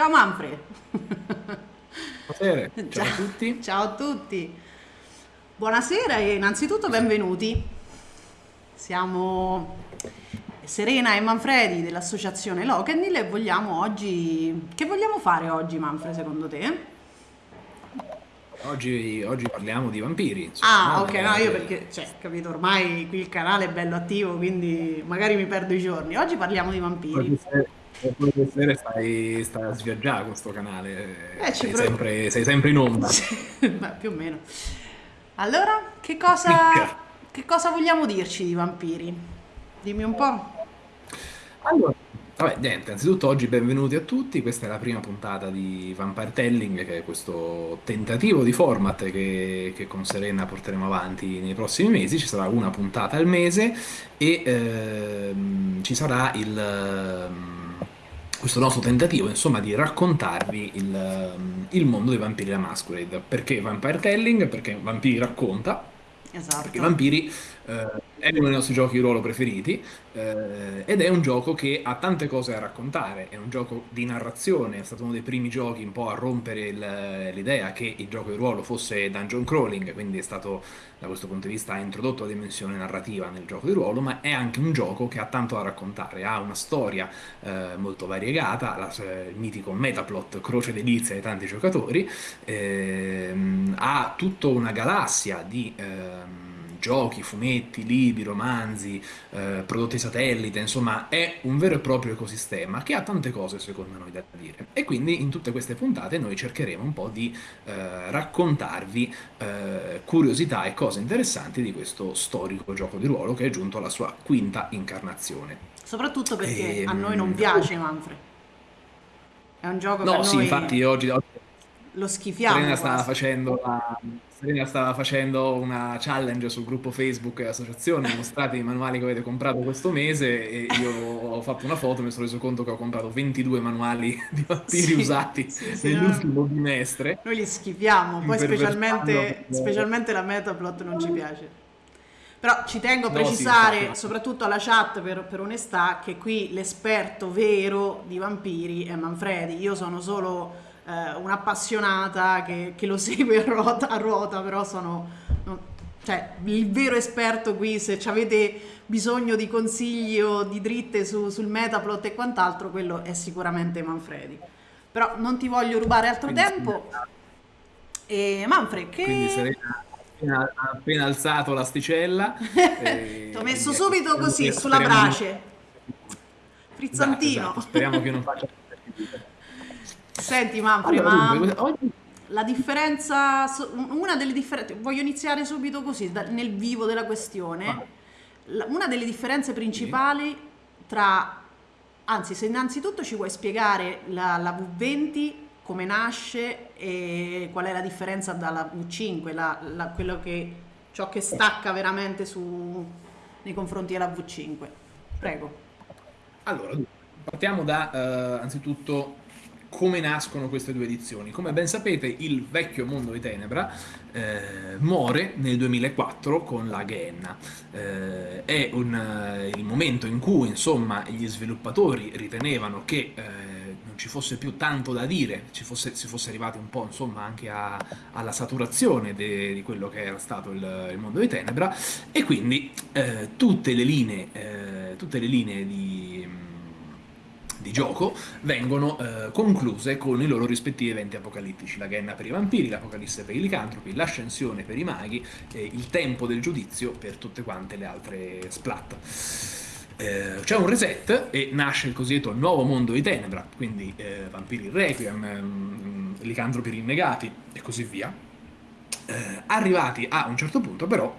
Ciao Manfred. Buonasera, ciao, ciao a tutti. Ciao a tutti. Buonasera e innanzitutto benvenuti. Siamo Serena e Manfredi dell'associazione Lockendil e vogliamo oggi... Che vogliamo fare oggi Manfred secondo te? Oggi, oggi, parliamo di vampiri. Insomma, ah, ok, no, io perché, cioè, capito, ormai qui il canale è bello attivo, quindi magari mi perdo i giorni. Oggi parliamo di vampiri. Poi stasera stai, stai a sviaggiare questo canale, eh, sei, sempre, sei, sempre, in onda. Beh, più o meno. Allora, che cosa, che cosa vogliamo dirci di vampiri? Dimmi un po'. Allora, Vabbè, niente, innanzitutto oggi benvenuti a tutti, questa è la prima puntata di Vampire Telling, che è questo tentativo di format che, che con Serena porteremo avanti nei prossimi mesi, ci sarà una puntata al mese e ehm, ci sarà il, ehm, questo nostro tentativo insomma di raccontarvi il, ehm, il mondo dei vampiri da Masquerade. Perché Vampire Telling? Perché Vampiri racconta, esatto. perché Vampiri eh, è uno dei nostri giochi di ruolo preferiti eh, ed è un gioco che ha tante cose da raccontare, è un gioco di narrazione, è stato uno dei primi giochi un po' a rompere l'idea che il gioco di ruolo fosse dungeon crawling, quindi è stato da questo punto di vista ha introdotto la dimensione narrativa nel gioco di ruolo, ma è anche un gioco che ha tanto da raccontare, ha una storia eh, molto variegata, la, il mitico metaplot, croce delizia di tanti giocatori, ehm, ha tutta una galassia di... Ehm, giochi, fumetti, libri, romanzi, eh, prodotti satellite, insomma è un vero e proprio ecosistema che ha tante cose secondo noi da dire e quindi in tutte queste puntate noi cercheremo un po' di eh, raccontarvi eh, curiosità e cose interessanti di questo storico gioco di ruolo che è giunto alla sua quinta incarnazione. Soprattutto perché e, a noi non piace Manfred. È un gioco no, che sì, noi infatti oggi, oggi lo schifiamo. Serena stava facendo la Serena stava facendo una challenge sul gruppo Facebook Associazione, mostrate i manuali che avete comprato questo mese e io ho fatto una foto e mi sono reso conto che ho comprato 22 manuali di vampiri sì, usati sì, sì, nell'ultimo no. bimestre. Noi li schifiamo, poi specialmente, specialmente la Metaplot non ci piace. Però ci tengo a precisare, no, soprattutto alla chat per, per, onestà, che qui l'esperto vero di vampiri è Manfredi. Io sono solo eh, un'appassionata che, che, lo segue a ruota, a ruota però sono... No, cioè, il vero esperto qui, se avete bisogno di consigli o di dritte su, sul metaplot e quant'altro, quello è sicuramente Manfredi. Però non ti voglio rubare altro Quindi tempo. E Manfred, che... Quindi Serena appena, appena alzato l'asticella. Ti ho messo subito così, sulla brace. Frizzantino. Esatto, esatto. Speriamo che non faccia Senti Manfred, allora, ma oggi... la differenza, una delle differenze, voglio iniziare subito così, nel vivo della questione. Una delle differenze principali tra, anzi se innanzitutto ci vuoi spiegare la, la V20 come nasce e qual è la differenza dalla V5, la, la, quello che, ciò che stacca veramente su, nei confronti della V5. Prego. Allora, partiamo da uh, anzitutto come nascono queste due edizioni. Come ben sapete il vecchio mondo di Tenebra eh, muore nel 2004 con la Gehenna. Eh, è un, uh, il momento in cui insomma gli sviluppatori ritenevano che eh, non ci fosse più tanto da dire, ci fosse, si fosse arrivati un po' insomma anche a, alla saturazione de, di quello che era stato il, il mondo di Tenebra e quindi eh, tutte le linee, eh, tutte le linee di di gioco vengono eh, concluse con i loro rispettivi eventi apocalittici, la Genna per i vampiri, l'Apocalisse per i licantropi, l'Ascensione per i maghi e il tempo del giudizio per tutte quante le altre splat. Eh, c'è un reset e nasce il cosiddetto nuovo mondo di Tenebra, quindi eh, vampiri requiem, ehm, licantropi rinnegati e così via. Eh, arrivati a un certo punto però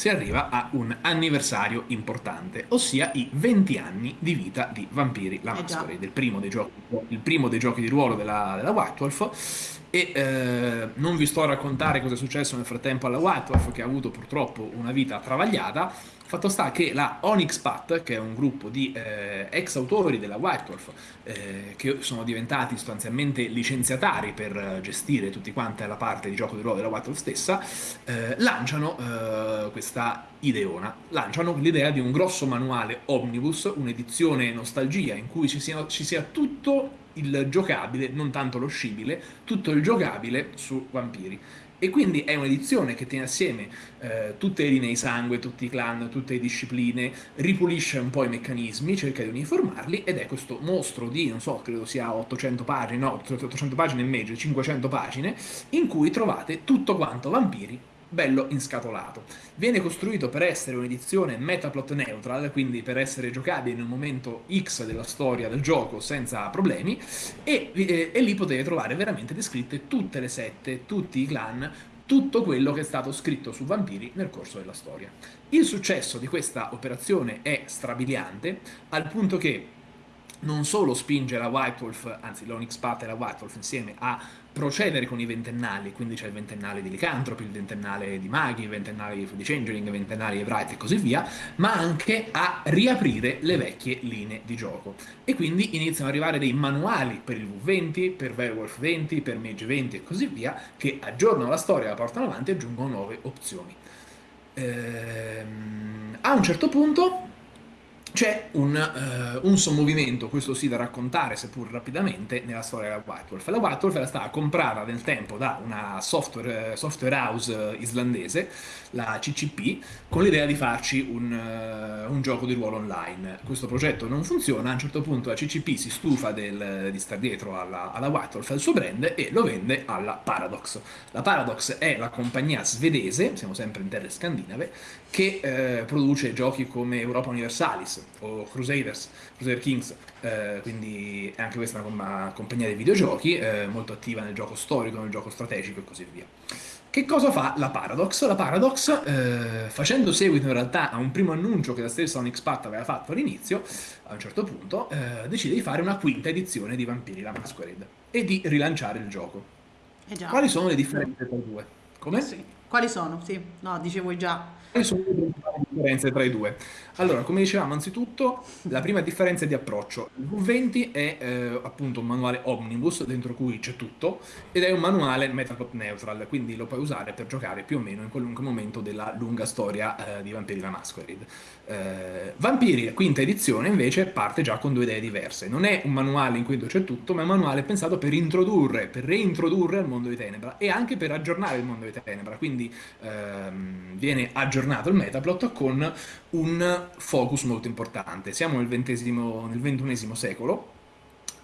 si arriva a un anniversario importante, ossia i 20 anni di vita di Vampiri la Masquerade, eh primo giochi, il primo dei giochi di ruolo della, della White Wolf, e eh, non vi sto a raccontare cosa è successo nel frattempo alla White Wolf, che ha avuto purtroppo una vita travagliata, Fatto sta che la Onyx Pat, che è un gruppo di eh, ex autori della White Wolf, eh, che sono diventati sostanzialmente licenziatari per gestire tutti quanti la parte di gioco di ruolo della White Wolf stessa, eh, lanciano eh, questa Ideona. Lanciano l'idea di un grosso manuale omnibus, un'edizione nostalgia in cui ci sia, ci sia tutto il giocabile, non tanto lo scibile, tutto il giocabile su vampiri. E quindi è un'edizione che tiene assieme eh, tutte le linee di sangue, tutti i clan, tutte le discipline, ripulisce un po' i meccanismi, cerca di uniformarli ed è questo mostro di, non so, credo sia 800 pagine, no, 800 pagine e mezzo, 500 pagine, in cui trovate tutto quanto vampiri bello inscatolato. Viene costruito per essere un'edizione metaplot neutral, quindi per essere giocabile in un momento X della storia del gioco senza problemi, e, e, e lì potete trovare veramente descritte tutte le sette, tutti i clan, tutto quello che è stato scritto su vampiri nel corso della storia. Il successo di questa operazione è strabiliante, al punto che non solo spinge la White Wolf, anzi l'Onyx Path e la White Wolf insieme a procedere con i ventennali, quindi c'è il ventennale di Licantropi, il ventennale di Maghi, il ventennale di Changeling, il ventennale di Bright e così via, ma anche a riaprire le vecchie linee di gioco. E quindi iniziano ad arrivare dei manuali per il V20, per Werewolf 20, per Mage 20 e così via, che aggiornano la storia, la portano avanti e aggiungono nuove opzioni. Ehm, a un certo punto c'è un, uh, un, sommovimento, questo sì da raccontare seppur rapidamente, nella storia della White Wolf. La White Wolf era stata comprata nel tempo da una software, software house islandese, la CCP, con l'idea di farci un, uh, un, gioco di ruolo online. Questo progetto non funziona, a un certo punto la CCP si stufa del, di stare dietro alla, alla White Wolf, al suo brand, e lo vende alla Paradox. La Paradox è la compagnia svedese, siamo sempre in terre scandinave, che eh, produce giochi come Europa Universalis o Crusaders, Crusader Kings, eh, quindi è anche questa una compagnia di videogiochi eh, molto attiva nel gioco storico, nel gioco strategico e così via. Che cosa fa la Paradox? La Paradox, eh, facendo seguito in realtà a un primo annuncio che la stessa Onyx Path aveva fatto all'inizio, a un certo punto, eh, decide di fare una quinta edizione di Vampiri la Masquerade e di rilanciare il gioco. Eh Quali sono le differenze tra i due? Come? Sì. Quali sono? Sì, no, dicevo già. Quali sono le principali differenze tra i due? Allora, come dicevamo, anzitutto la prima differenza è di approccio. Il V20 è eh, appunto un manuale omnibus dentro cui c'è tutto ed è un manuale metaplot neutral, quindi lo puoi usare per giocare più o meno in qualunque momento della lunga storia eh, di Vampiri la Masquerade. Eh, Vampiri, quinta edizione, invece parte già con due idee diverse. Non è un manuale in cui c'è tutto, ma è un manuale pensato per introdurre, per reintrodurre il mondo di Tenebra e anche per aggiornare il mondo di Tenebra. Quindi ehm, viene aggiornato il metaplot con un focus molto importante. Siamo nel, nel XXI secolo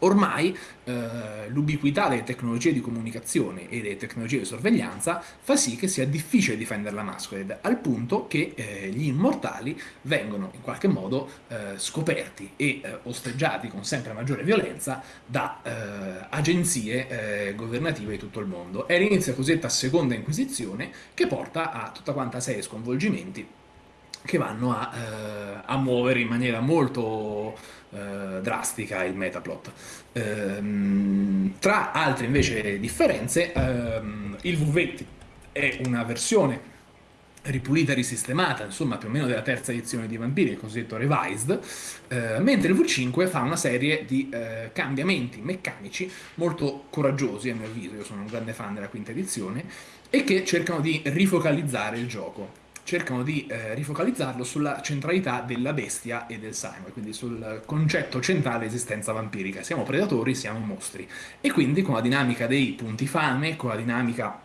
Ormai eh, l'ubiquità delle tecnologie di comunicazione e delle tecnologie di sorveglianza fa sì che sia difficile difendere la Masquerade, al punto che eh, gli immortali vengono in qualche modo eh, scoperti e eh, osteggiati con sempre maggiore violenza da eh, agenzie eh, governative di tutto il mondo. È l'inizio cosiddetta seconda inquisizione che porta a tutta quanta serie sconvolgimenti che vanno a, a muovere in maniera molto eh, drastica il metaplot. Ehm, tra altre invece differenze, ehm, il V20 è una versione ripulita risistemata, insomma più o meno della terza edizione di Vampiri, il cosiddetto Revised, eh, mentre il V5 fa una serie di eh, cambiamenti meccanici molto coraggiosi a mio avviso, io sono un grande fan della quinta edizione, e che cercano di rifocalizzare il gioco cercano di eh, rifocalizzarlo sulla centralità della bestia e del sangue, quindi sul concetto centrale esistenza vampirica. Siamo predatori, siamo mostri. E quindi con la dinamica dei punti fame, con la dinamica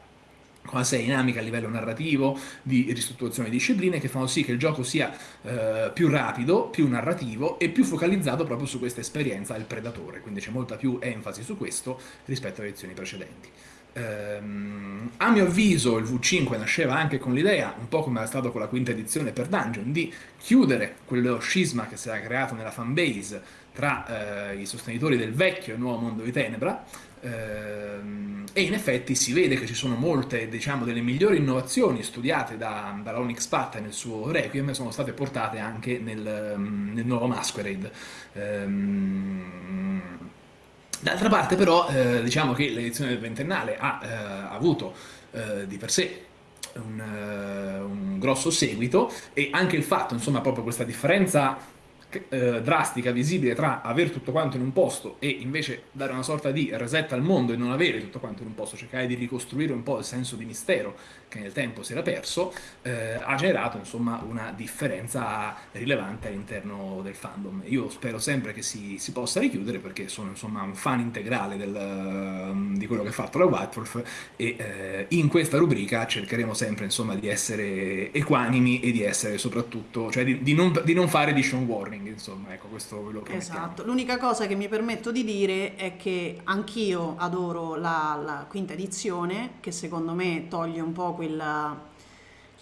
serie dinamica a livello narrativo, di ristrutturazione di discipline che fanno sì che il gioco sia eh, più rapido, più narrativo e più focalizzato proprio su questa esperienza del predatore, quindi c'è molta più enfasi su questo rispetto alle edizioni precedenti. Ehm, a mio avviso il V5 nasceva anche con l'idea, un po' come era stato con la quinta edizione per Dungeon, di chiudere quello scisma che si era creato nella fanbase tra eh, i sostenitori del vecchio e nuovo mondo di Tenebra, ehm, e in effetti si vede che ci sono molte, diciamo, delle migliori innovazioni studiate da, Onyx Path nel suo Requiem sono state portate anche nel, nel nuovo Masquerade. Ehm, D'altra parte però eh, diciamo che l'edizione del ventennale ha eh, avuto eh, di per sé un, uh, un, grosso seguito e anche il fatto, insomma, proprio questa differenza eh, drastica, visibile tra aver tutto quanto in un posto e invece dare una sorta di reset al mondo e non avere tutto quanto in un posto, cercare di ricostruire un po' il senso di mistero che nel tempo si era perso, eh, ha generato insomma una differenza rilevante all'interno del fandom. Io spero sempre che si, si possa richiudere perché sono insomma un fan integrale del, di quello che ha fatto la White Wolf e eh, in questa rubrica cercheremo sempre insomma di essere equanimi e di essere soprattutto, cioè di, di, non, di non, fare edition warning, insomma, ecco questo ve lo promettiamo. Esatto, l'unica cosa che mi permetto di dire è che anch'io adoro la, la quinta edizione che secondo me toglie un po' quella,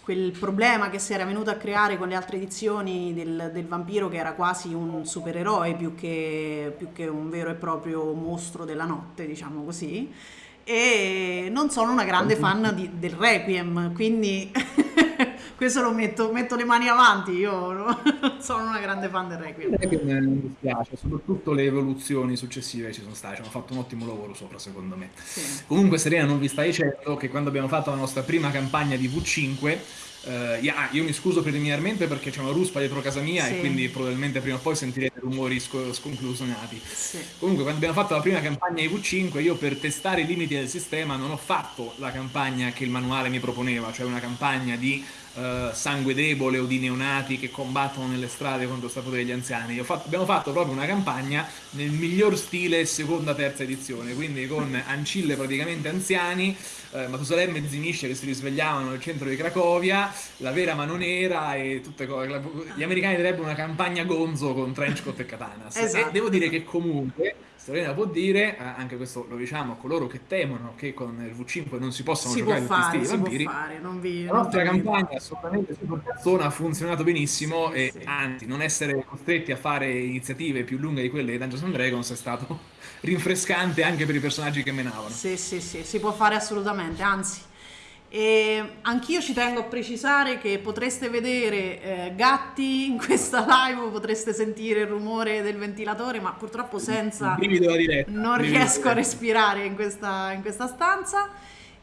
quel problema che si era venuto a creare con le altre edizioni del, del vampiro che era quasi un supereroe più che, più che un vero e proprio mostro della notte, diciamo così. E non sono una grande fan di, del Requiem, quindi questo lo metto, metto le mani avanti, io no? sono una grande fan del Requiem. Requiem mi dispiace, soprattutto le evoluzioni successive ci sono state, ci hanno fatto un ottimo lavoro sopra secondo me. Sì. Comunque Serena non vi sta dicendo che quando abbiamo fatto la nostra prima campagna di V5 Uh, yeah, io mi scuso preliminarmente perché c'è una ruspa dietro casa mia sì. e quindi probabilmente prima o poi sentirete rumori sc- sconclusionati. Sì. Comunque, quando abbiamo fatto la prima campagna di V5, io per testare i limiti del sistema non ho fatto la campagna che il manuale mi proponeva, cioè una campagna di uh, sangue debole o di neonati che combattono nelle strade contro il sapore degli anziani. Fatto, abbiamo fatto proprio una campagna nel miglior stile seconda terza edizione, quindi con ancille praticamente anziani, uh, Matusalemme e Zimisce che si risvegliavano nel centro di Cracovia, la vera mano nera e tutte cose. Gli americani direbbero una campagna gonzo con Trenchcoat e Katanas. Esatto. E devo dire che comunque Serena può dire, eh, anche questo lo diciamo a coloro che temono che con il V5 non si possano si giocare tutti i stili vampiri, fare, non vi, la nostra campagna assolutamente super persona ha funzionato benissimo sì, e sì. anzi non essere costretti a fare iniziative più lunghe di quelle di Dungeons and Dragons è stato rinfrescante anche per i personaggi che menavano. Sì, sì, sì, si può fare assolutamente, anzi e anch'io ci tengo a precisare che potreste vedere eh, gatti in questa live, potreste sentire il rumore del ventilatore, ma purtroppo senza non riesco a respirare in questa, in questa stanza.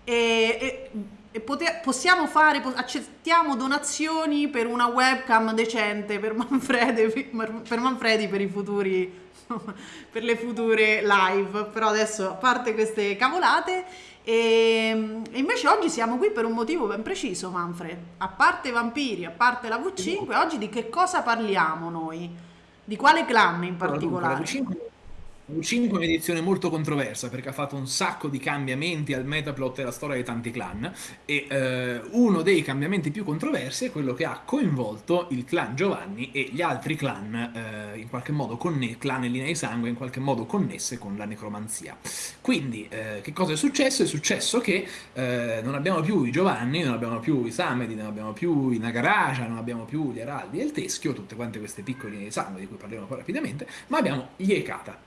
E, e, e poter, possiamo fare, accettiamo donazioni per una webcam decente per Manfredi per, Manfredi, per i futuri per le future live. Però adesso a parte queste cavolate e, ehm, e, invece oggi siamo qui per un motivo ben preciso, Manfred. A parte i vampiri, a parte la V5, oggi di che cosa parliamo noi? Di quale clan in particolare? Allora, dunque, V5 è un'edizione molto controversa perché ha fatto un sacco di cambiamenti al metaplot e alla storia di tanti clan e eh, uno dei cambiamenti più controversi è quello che ha coinvolto il clan Giovanni e gli altri clan eh, in qualche modo connesse, clan e linee di sangue in qualche modo connesse con la necromanzia. Quindi eh, che cosa è successo? È successo che eh, non abbiamo più i Giovanni, non abbiamo più i Samedi, non abbiamo più i Nagaraja, non abbiamo più gli Araldi e il Teschio, tutte quante queste piccole linee di sangue di cui parleremo poi rapidamente, ma abbiamo gli Ekata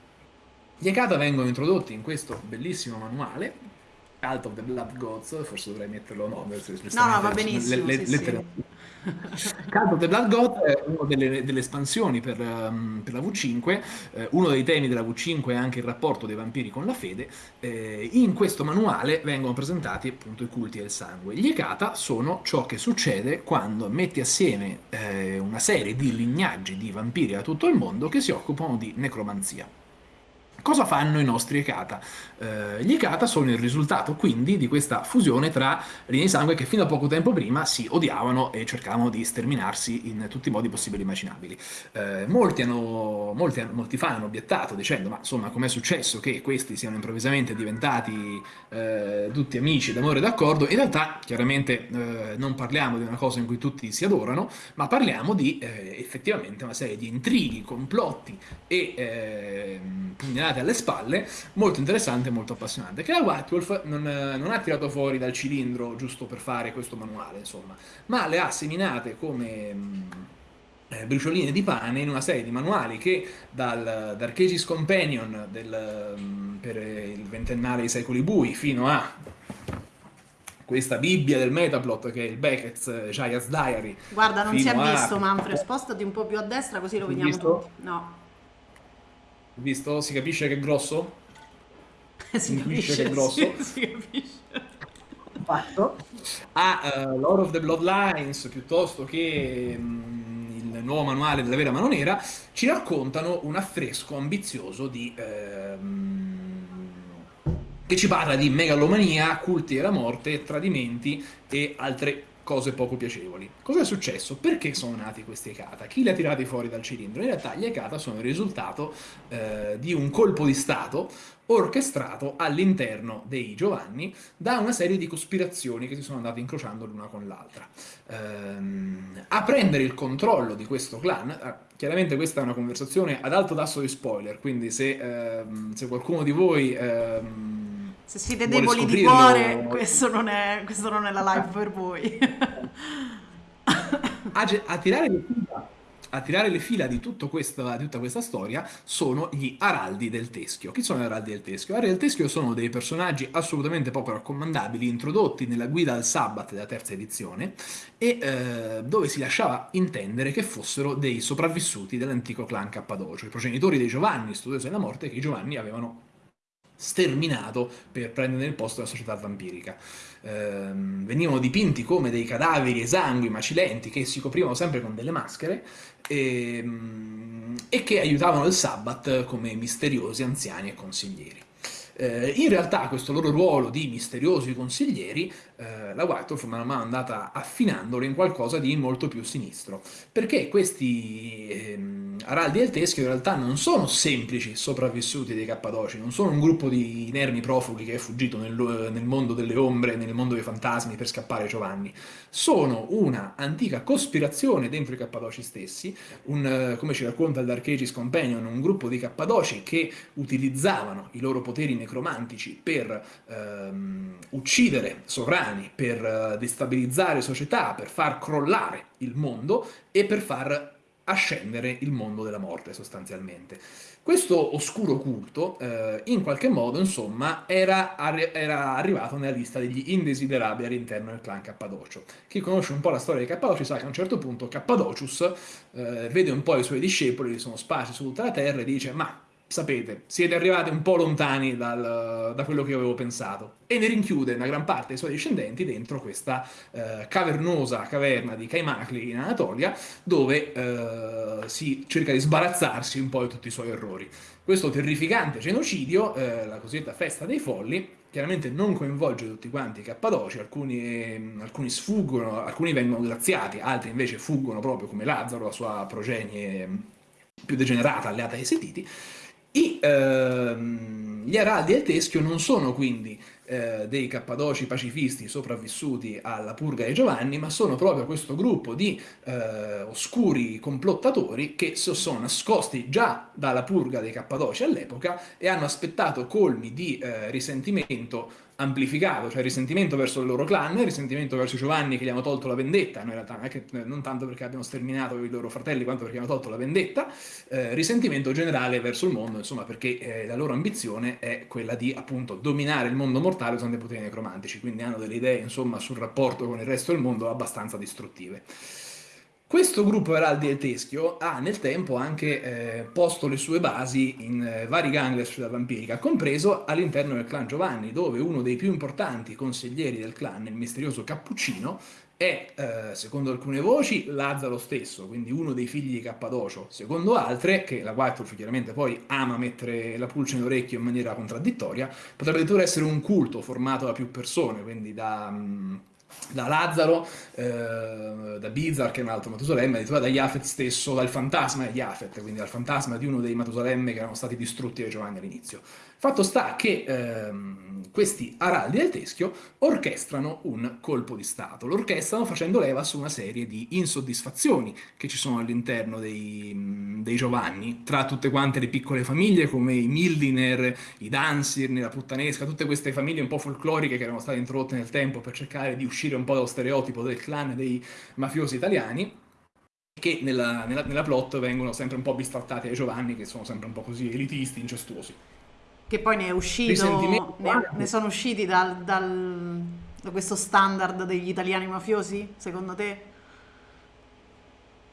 gli Ekata vengono introdotti in questo bellissimo manuale, Cult of the Blood Gods, forse dovrei metterlo no, no, no va benissimo, le, le, sì, sì. Cult of the Blood Gods è una delle, delle espansioni per, um, per, la V5, eh, uno dei temi della V5 è anche il rapporto dei vampiri con la fede, eh, in questo manuale vengono presentati appunto i culti del sangue. Gli Ekata sono ciò che succede quando metti assieme eh, una serie di lignaggi di vampiri da tutto il mondo che si occupano di necromanzia. Cosa fanno i nostri Ekata? Eh, gli Ekata sono il risultato quindi di questa fusione tra linee di sangue che fino a poco tempo prima si odiavano e cercavano di sterminarsi in tutti i modi possibili e immaginabili. Eh, molti, hanno, molti, molti, fan hanno obiettato dicendo ma insomma com'è successo che questi siano improvvisamente diventati eh, tutti amici d'amore e d'accordo? In realtà chiaramente eh, non parliamo di una cosa in cui tutti si adorano, ma parliamo di eh, effettivamente una serie di intrighi, complotti e ehm, pugnalate menate alle spalle, molto interessante e molto appassionante, che la White Wolf non, non, ha tirato fuori dal cilindro giusto per fare questo manuale, insomma, ma le ha seminate come mh, eh, bricioline di pane in una serie di manuali che dal Dark Companion del, mh, per il ventennale dei secoli bui fino a questa Bibbia del Metaplot che è il Beckett's Giants Diary. Guarda, non si è visto, a... Manfred, spostati un po' più a destra così lo vediamo tutti. No. Visto? Si capisce che è grosso? si, capisce, che è grosso? Sì, si capisce. Fatto. A uh, Lord of the Bloodlines piuttosto che um, il nuovo manuale della vera mano nera, ci raccontano un affresco ambizioso di... Ehm, che ci parla di megalomania, culti della morte, tradimenti e altre cose poco piacevoli. Cosa è successo? Perché sono nati questi Ekata? Chi li ha tirati fuori dal cilindro? In realtà gli Ekata sono il risultato eh, di un colpo di Stato orchestrato all'interno dei Giovanni da una serie di cospirazioni che si sono andate incrociando l'una con l'altra. Ehm, a prendere il controllo di questo clan, eh, chiaramente questa è una conversazione ad alto tasso di spoiler, quindi se, ehm, se qualcuno di voi... Ehm, se siete deboli di cuore, questo non, è, questo non è la live per voi. a, a tirare le fila a tirare le fila di, questa, di, tutta questa storia sono gli Araldi del Teschio. Chi sono gli Araldi del Teschio? Gli Araldi del Teschio sono dei personaggi assolutamente poco raccomandabili, introdotti nella guida al Sabbat della terza edizione, e eh, dove si lasciava intendere che fossero dei sopravvissuti dell'antico clan Cappadocio, i progenitori dei Giovanni, studiosi della morte, che i Giovanni avevano sterminato per prendere il posto della società vampirica. Eh, venivano dipinti come dei cadaveri esangui, macilenti, che si coprivano sempre con delle maschere e, ehm, e che aiutavano il Sabbat come misteriosi anziani e consiglieri. Eh, in realtà questo loro ruolo di misteriosi consiglieri eh, la Whitehorse man mano è andata affinandolo in qualcosa di molto più sinistro, perché questi ehm, araldi del teschio in realtà non sono semplici sopravvissuti dei Cappadoci, non sono un gruppo di inermi profughi che è fuggito nel, nel mondo delle ombre, nel mondo dei fantasmi per scappare Giovanni, sono una antica cospirazione dentro i Cappadoci stessi, un, come ci racconta il Dark Ages Companion, un gruppo di Cappadoci che utilizzavano i loro poteri necromantici per ehm, uccidere sovrani per eh, destabilizzare società, per far crollare il mondo e per far ascendere il mondo della morte sostanzialmente. Questo oscuro culto, eh, in qualche modo, insomma, era, era, arrivato nella lista degli indesiderabili all'interno del clan Cappadocio. Chi conosce un po' la storia di Cappadocio sa che a un certo punto Cappadocius eh, vede un po' i suoi discepoli, che sono sparsi su tutta la terra e dice ma sapete, siete arrivati un po' lontani dal, da quello che avevo pensato. E ne rinchiude una gran parte dei suoi discendenti dentro questa eh, cavernosa caverna di Kaimacli in Anatolia, dove eh, si cerca di sbarazzarsi un po' di tutti i suoi errori. Questo terrificante genocidio, eh, la cosiddetta festa dei folli, chiaramente non coinvolge tutti quanti i cappadoci, alcuni, alcuni, sfuggono, alcuni vengono graziati, altri invece fuggono proprio come Lazzaro, la sua progenie più degenerata alleata ai Setiti, i, ehm, gli araldi del teschio non sono quindi eh, dei cappadoci pacifisti sopravvissuti alla purga di Giovanni, ma sono proprio questo gruppo di eh, oscuri complottatori che si sono nascosti già dalla purga dei cappadoci all'epoca e hanno aspettato colmi di eh, risentimento amplificato, cioè risentimento verso il loro clan, risentimento verso Giovanni che gli hanno tolto la vendetta, in realtà che, non tanto perché abbiano sterminato i loro fratelli quanto perché hanno tolto la vendetta, eh, risentimento generale verso il mondo, insomma perché eh, la loro ambizione è quella di appunto dominare il mondo mortale usando i poteri necromantici, quindi hanno delle idee insomma sul rapporto con il resto del mondo abbastanza distruttive. Questo gruppo Eraldi e Teschio ha nel tempo anche eh, posto le sue basi in eh, vari gang della società vampirica, compreso all'interno del clan Giovanni, dove uno dei più importanti consiglieri del clan, il misterioso Cappuccino, è, eh, secondo alcune voci, Lazzaro stesso, quindi uno dei figli di Cappadocio, secondo altre, che la Whitewolf chiaramente poi ama mettere la pulce nell'orecchio in maniera contraddittoria, potrebbe addirittura essere un culto formato da più persone, quindi da... Mh, mm, da Lazzaro, eh, da Bizar che è un altro Matusalemme, addirittura da Yafet stesso, dal fantasma di Yafet, quindi dal fantasma di uno dei Matusalemme che erano stati distrutti da Giovanni all'inizio. Fatto sta che ehm, questi araldi del teschio orchestrano un colpo di Stato. Lo orchestrano facendo leva su una serie di insoddisfazioni che ci sono all'interno dei, dei, Giovanni, tra tutte quante le piccole famiglie come i Mildiner, i Dansirni, la Puttanesca, tutte queste famiglie un po' folcloriche che erano state introdotte nel tempo per cercare di uscire un po' dallo stereotipo del clan dei mafiosi italiani che nella, nella, nella plot vengono sempre un po' bistrattati ai Giovanni, che sono sempre un po' così elitisti, incestuosi. Che poi ne è uscito, ne, ne sono usciti dal, dal, da questo standard degli italiani mafiosi, secondo te?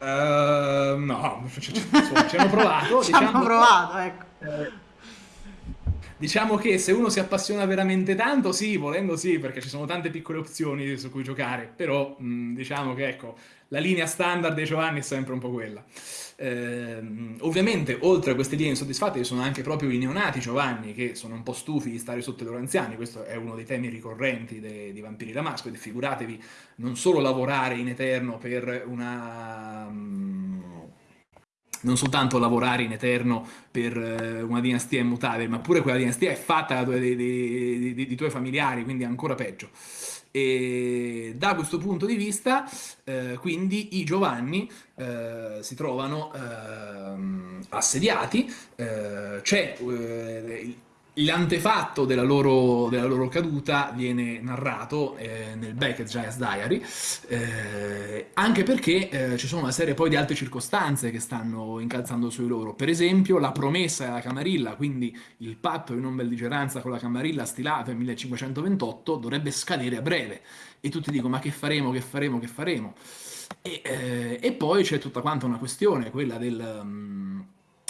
Uh, no, ci, ci, ci, hanno provato. ci diciamo, hanno provato, ecco. Eh, Diciamo che se uno si appassiona veramente tanto, sì, volendo sì, perché ci sono tante piccole opzioni su cui giocare, però mh, diciamo che ecco, la linea standard dei Giovanni è sempre un po' quella. Eh, ovviamente, oltre a queste linee insoddisfatte, ci sono anche proprio i neonati Giovanni che sono un po' stufi di stare sotto i loro anziani. Questo è uno dei temi ricorrenti di Vampiri Damasco. Ed figuratevi non solo lavorare in eterno per una. Non soltanto lavorare in eterno per eh, una dinastia immutabile, ma pure quella dinastia è fatta dai tuoi familiari, quindi ancora peggio. E da questo punto di vista, eh, quindi i Giovanni eh, si trovano eh, assediati, c'è eh, L'antefatto della della loro, caduta viene narrato eh, nel Beckett Giants Diary, eh, anche perché eh, ci sono una serie poi di altre circostanze che stanno incalzando sui loro. Per esempio, la promessa della Camarilla, quindi il patto di non belligeranza con la Camarilla stilato nel 1528, dovrebbe scadere a breve. E tutti dicono: Ma che faremo, che faremo, che faremo? E, eh, e poi c'è tutta quanta una questione, quella del. Um,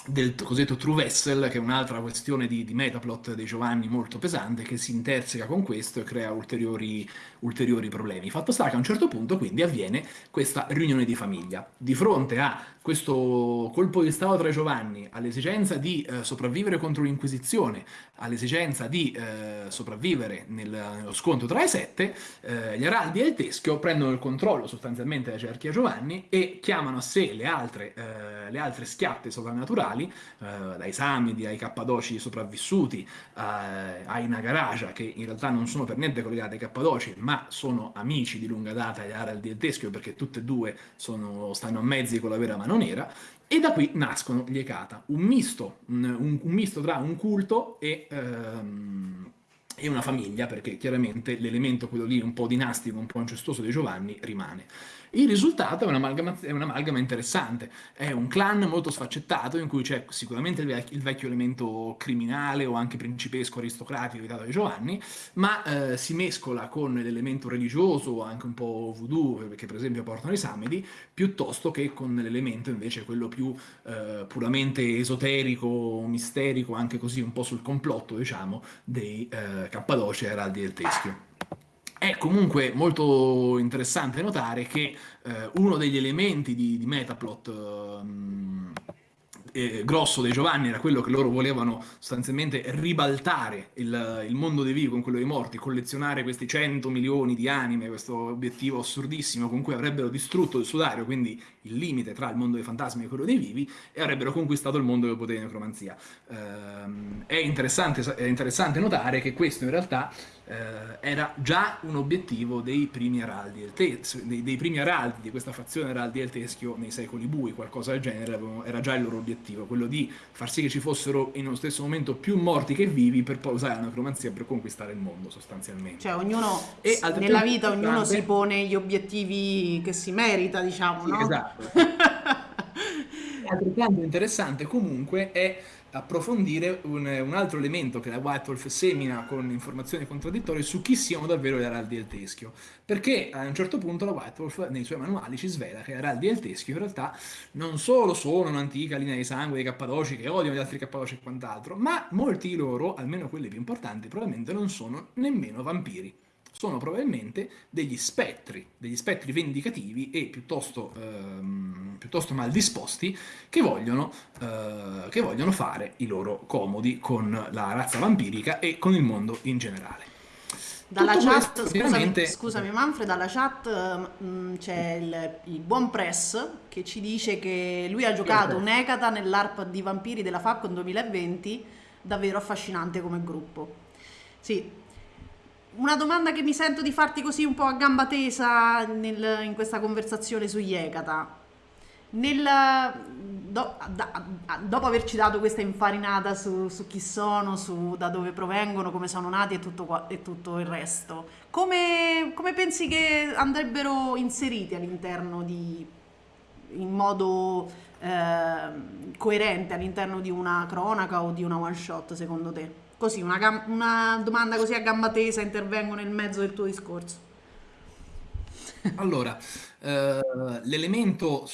del cosiddetto True Vessel, che è un'altra questione di, di, metaplot dei Giovanni molto pesante, che si interseca con questo e crea ulteriori, ulteriori problemi. Fatto sta che a un certo punto quindi avviene questa riunione di famiglia. Di fronte a questo colpo di Stato tra i Giovanni, all'esigenza di eh, sopravvivere contro l'Inquisizione, all'esigenza di eh, sopravvivere nel, nello scontro tra i sette, eh, gli Araldi e il Teschio prendono il controllo sostanzialmente della cerchia Giovanni e chiamano a sé le altre, eh, le altre schiatte sovrannaturali, eh, dai Samidi ai Cappadoci sopravvissuti, eh, ai Nagaraja, che in realtà non sono per niente collegati ai Cappadoci, ma sono amici di lunga data gli Araldi e Teschio, perché tutte e due sono, stanno a mezzi con la vera mano nera, e da qui nascono gli Ekata, un misto, un, un misto tra un culto e, ehm, e, una famiglia, perché chiaramente l'elemento, quello lì un po' dinastico, un po' incestuoso di Giovanni, rimane. Il risultato è un'amalgama interessante, è un clan molto sfaccettato in cui c'è sicuramente il, vec il, vecchio elemento criminale o anche principesco aristocratico evitato da Giovanni, ma eh, si mescola con l'elemento religioso, anche un po' voodoo, che per esempio portano i Samedi, piuttosto che con l'elemento invece quello più eh, puramente esoterico, misterico, anche così un po' sul complotto, diciamo, dei eh, Cappadoci e Araldi del Teschio. È comunque molto interessante notare che eh, uno degli elementi di, di Metaplot eh, eh, grosso dei Giovanni era quello che loro volevano sostanzialmente ribaltare il, il, mondo dei vivi con quello dei morti, collezionare questi 100 milioni di anime, questo obiettivo assurdissimo con cui avrebbero distrutto il sudario, quindi il limite tra il mondo dei fantasmi e quello dei vivi, e avrebbero conquistato il mondo del potere di necromanzia. Eh, è, interessante, è interessante notare che questo in realtà era già un obiettivo dei primi araldi del teschio, dei, dei, primi araldi di questa fazione araldi del teschio nei secoli bui, qualcosa del genere era già il loro obiettivo, quello di far sì che ci fossero in uno stesso momento più morti che vivi per poi usare la necromanzia per conquistare il mondo sostanzialmente. Cioè ognuno, e nella vita ognuno si pone gli obiettivi che si merita, diciamo, sì, no? Esatto. altrettanto interessante comunque è approfondire un, un, altro elemento che la White Wolf semina con informazioni contraddittorie su chi siano davvero gli araldi del teschio. Perché a un certo punto la White Wolf nei suoi manuali ci svela che gli araldi del teschio in realtà non solo sono un'antica linea di sangue dei cappadoci che odiano gli altri cappadoci e quant'altro, ma molti di loro, almeno quelli più importanti, probabilmente non sono nemmeno vampiri sono probabilmente degli spettri, degli spettri vendicativi e piuttosto, ehm, piuttosto mal disposti che vogliono, eh, che vogliono fare i loro comodi con la razza vampirica e con il mondo in generale. Dalla Tutto chat, questo, scusami, ovviamente... scusami, Manfred, dalla chat mh, mm, c'è il, il, buon Press che ci dice che lui ha giocato un Ekata nell'ARP di Vampiri della Falcon 2020, davvero affascinante come gruppo. Sì, una domanda che mi sento di farti così un po' a gamba tesa nel, in questa conversazione su Yekata. Nel, do, da, dopo averci dato questa infarinata su, su, chi sono, su da dove provengono, come sono nati e tutto, e tutto il resto, come, come, pensi che andrebbero inseriti all'interno di, in modo eh, coerente all'interno di una cronaca o di una one shot secondo te? Così, una, una domanda così a gamba tesa, intervengo nel mezzo del tuo discorso. Allora, Uh, l'elemento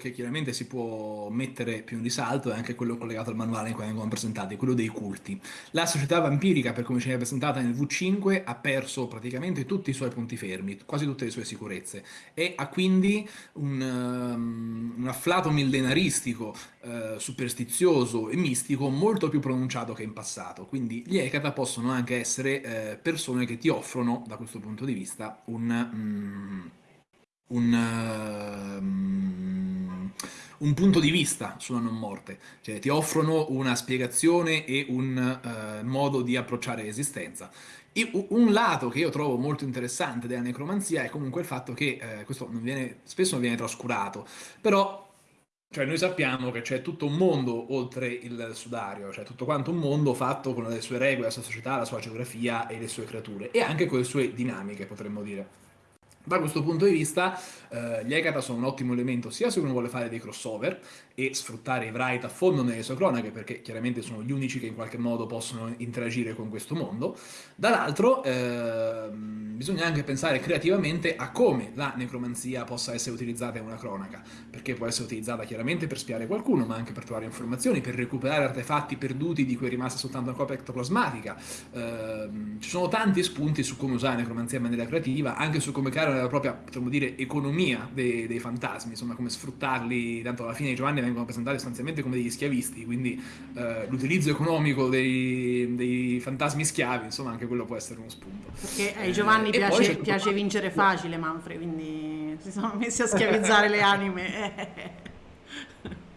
che chiaramente si può mettere più in risalto è anche quello collegato al manuale in cui vengono presentati, quello dei culti. La società vampirica, per come ci viene presentata nel V5, ha perso praticamente tutti i suoi punti fermi, quasi tutte le sue sicurezze, e ha quindi un, um, un afflato millenaristico, uh, superstizioso e mistico molto più pronunciato che in passato. Quindi gli Ekata possono anche essere uh, persone che ti offrono, da questo punto di vista, un... Um, un, uh, un, punto di vista sulla non morte, cioè ti offrono una spiegazione e un uh, modo di approcciare l'esistenza. Un lato che io trovo molto interessante della necromanzia è comunque il fatto che, eh, questo non viene, spesso non viene trascurato, però cioè noi sappiamo che c'è tutto un mondo oltre il sudario, cioè tutto quanto un mondo fatto con le sue regole, la sua società, la sua geografia e le sue creature, e anche con le sue dinamiche, potremmo dire. Da questo punto di vista, eh, gli Ekata sono un ottimo elemento sia se uno vuole fare dei crossover e sfruttare i Wright a fondo nelle sue cronache, perché chiaramente sono gli unici che in qualche modo possono interagire con questo mondo. Dall'altro, eh, bisogna anche pensare creativamente a come la necromanzia possa essere utilizzata in una cronaca, perché può essere utilizzata chiaramente per spiare qualcuno, ma anche per trovare informazioni, per recuperare artefatti perduti di cui è rimasta soltanto una copia ectoplasmatica. Eh, ci sono tanti spunti su come usare la necromanzia in maniera creativa, anche su come creare la propria, potremmo dire, economia dei, dei, fantasmi, insomma, come sfruttarli, tanto alla fine i Giovanni vengono presentati sostanzialmente come degli schiavisti, quindi eh, l'utilizzo economico dei, dei, fantasmi schiavi, insomma, anche quello può essere uno spunto. Perché ai Giovanni eh, piace, piace vincere facile, Manfred, quindi si sono messi a schiavizzare le anime.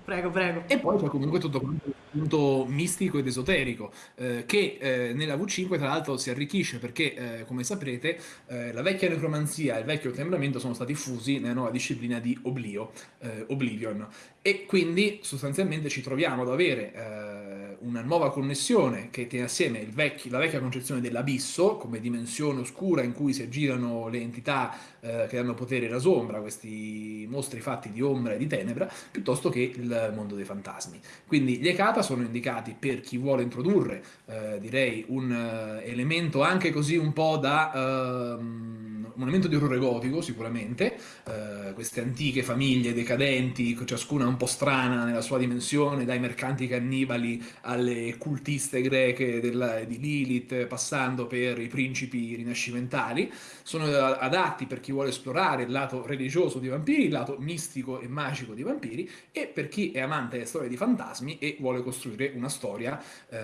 Prego, prego. E poi c'è comunque tutto quanto il punto mistico ed esoterico, eh, che eh, nella V5 tra l'altro si arricchisce perché, eh, come saprete, eh, la vecchia necromanzia e il vecchio tembramento sono stati fusi nella nuova disciplina di Oblio, eh, Oblivion. E quindi sostanzialmente ci troviamo ad avere eh, una nuova connessione che tiene assieme vecchio, la vecchia concezione dell'abisso come dimensione oscura in cui si aggirano le entità che danno potere alla sombra, questi mostri fatti di ombra e di tenebra, piuttosto che il mondo dei fantasmi. Quindi gli Ekata sono indicati per chi vuole introdurre, eh, direi, un uh, elemento anche così un po' da... Uh, un elemento di orrore gotico sicuramente, uh, queste antiche famiglie decadenti, ciascuna un po' strana nella sua dimensione, dai mercanti cannibali alle cultiste greche della, di Lilith, passando per i principi rinascimentali, sono adatti per chi vuole esplorare il lato religioso di vampiri, il lato mistico e magico di vampiri, e per chi è amante delle storie di fantasmi e vuole costruire una storia eh,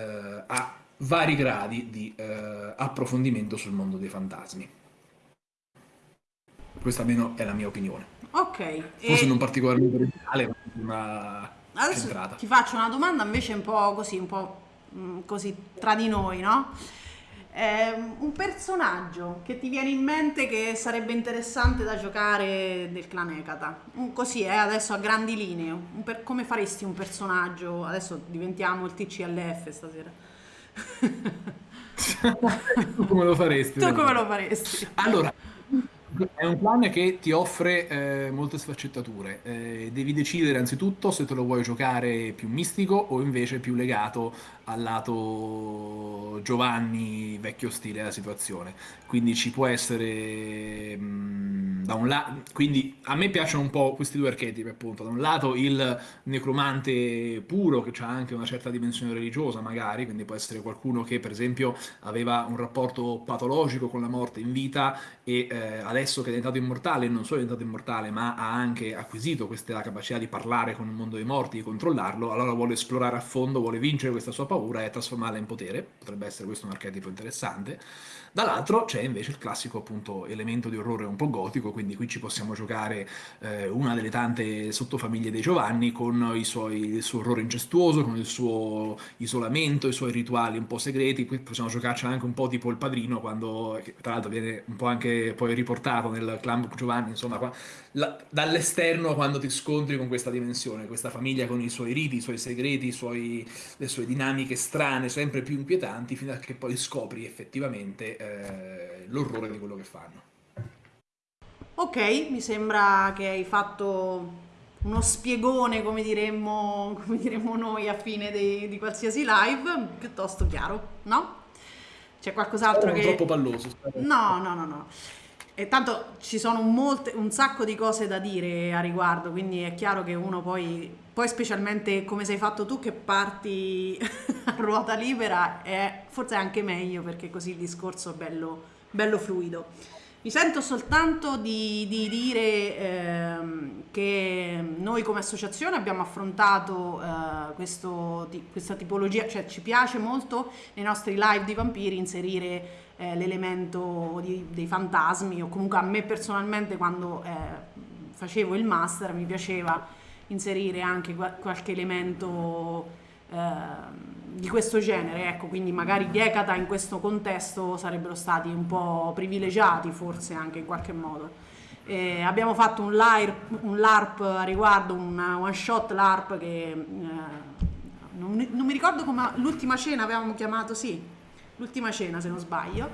a vari gradi di eh, approfondimento sul mondo dei fantasmi. Questa almeno è la mia opinione. Ok. Forse e... non particolarmente originale, ma Adesso centrata. ti faccio una domanda invece un po' così, un po' mm, così tra di noi, no? Eh, un personaggio che ti viene in mente che sarebbe interessante da giocare del clan Ekata. Così, eh, adesso a grandi linee. Per, come faresti un personaggio? Adesso diventiamo il TCLF stasera. tu come lo faresti? Tu come lo faresti? Allora, è un plan che ti offre eh, molte sfaccettature. Eh, devi decidere anzitutto se te lo vuoi giocare più mistico o invece più legato al lato Giovanni, vecchio stile della situazione. Quindi ci può essere mh, mm, da un lato. Quindi a me piacciono un po' questi due archetipi, appunto. Da un lato il necromante puro, che ha anche una certa dimensione religiosa, magari, quindi può essere qualcuno che, per esempio, aveva un rapporto patologico con la morte in vita e eh, adesso che è diventato immortale, non solo è diventato immortale, ma ha anche acquisito questa capacità di parlare con il mondo dei morti, di controllarlo, allora vuole esplorare a fondo, vuole vincere questa sua paura e trasformarla in potere. Potrebbe essere questo un archetipo interessante. Dall'altro c'è invece il classico appunto elemento di orrore un po' gotico, quindi qui ci possiamo giocare eh, una delle tante sottofamiglie dei Giovanni con suoi, il suo orrore incestuoso, con il suo isolamento, i suoi rituali un po' segreti, qui possiamo giocarci anche un po' tipo il padrino, quando tra l'altro viene un po' anche poi riportato nel clan Giovanni, insomma, qua, la, dall'esterno quando ti scontri con questa dimensione, questa famiglia con i suoi riti, i suoi segreti, i suoi, le sue dinamiche strane, sempre più inquietanti, fino a che poi scopri effettivamente eh, l'orrore di quello che fanno. Ok, mi sembra che hai fatto uno spiegone, come diremmo, come diremmo noi a fine dei, di qualsiasi live, piuttosto chiaro, no? C'è qualcos'altro oh, che... troppo palloso. No, no, no, no. E tanto ci sono molte, un sacco di cose da dire a riguardo, quindi è chiaro che uno poi, poi specialmente come sei fatto tu che parti a ruota libera, è forse anche meglio perché così il discorso è bello, bello fluido. Mi sento soltanto di, di dire ehm, che noi come associazione abbiamo affrontato eh, questo, di, questa tipologia, cioè ci piace molto nei nostri live di vampiri inserire eh, l'elemento dei fantasmi o comunque a me personalmente quando eh, facevo il master mi piaceva inserire anche qualche elemento eh, di questo genere, ecco, quindi magari gli Ekata in questo contesto sarebbero stati un po' privilegiati forse anche in qualche modo. Eh, abbiamo fatto un, LARP, un LARP a riguardo, un one shot LARP che eh, non, non, mi ricordo come l'ultima cena avevamo chiamato, sì, l'ultima cena se non sbaglio,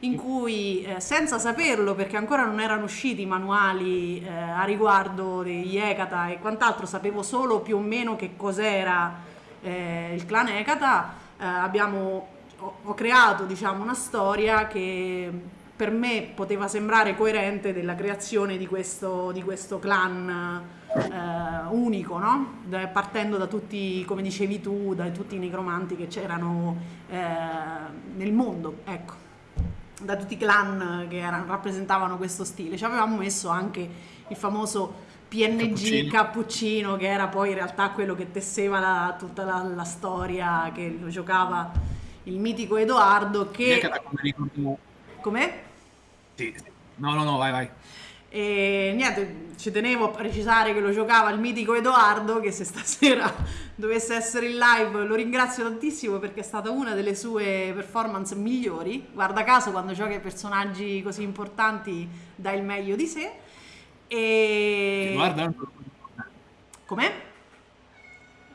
in cui eh, senza saperlo perché ancora non erano usciti i manuali eh, a riguardo degli Ekata e quant'altro, sapevo solo più o meno che cos'era eh, il clan Ekata, eh, abbiamo, ho, ho, creato diciamo, una storia che per me poteva sembrare coerente della creazione di questo, di questo clan eh, unico, no? partendo da tutti, come dicevi tu, da tutti i necromanti che c'erano eh, nel mondo, ecco da tutti i clan che erano, rappresentavano questo stile. Ci avevamo messo anche il famoso PNG Cappuccino. Cappuccino, che era poi in realtà quello che tesseva la, tutta la, la, storia, che lo giocava il mitico Edoardo. Che... Com'è? Sì. No, no, no, vai, vai. E niente, ci tenevo a precisare che lo giocava il mitico Edoardo, che se stasera dovesse essere in live lo ringrazio tantissimo perché è stata una delle sue performance migliori. Guarda caso, quando gioca i personaggi così importanti dà il meglio di sé. E... Guarda, com'è?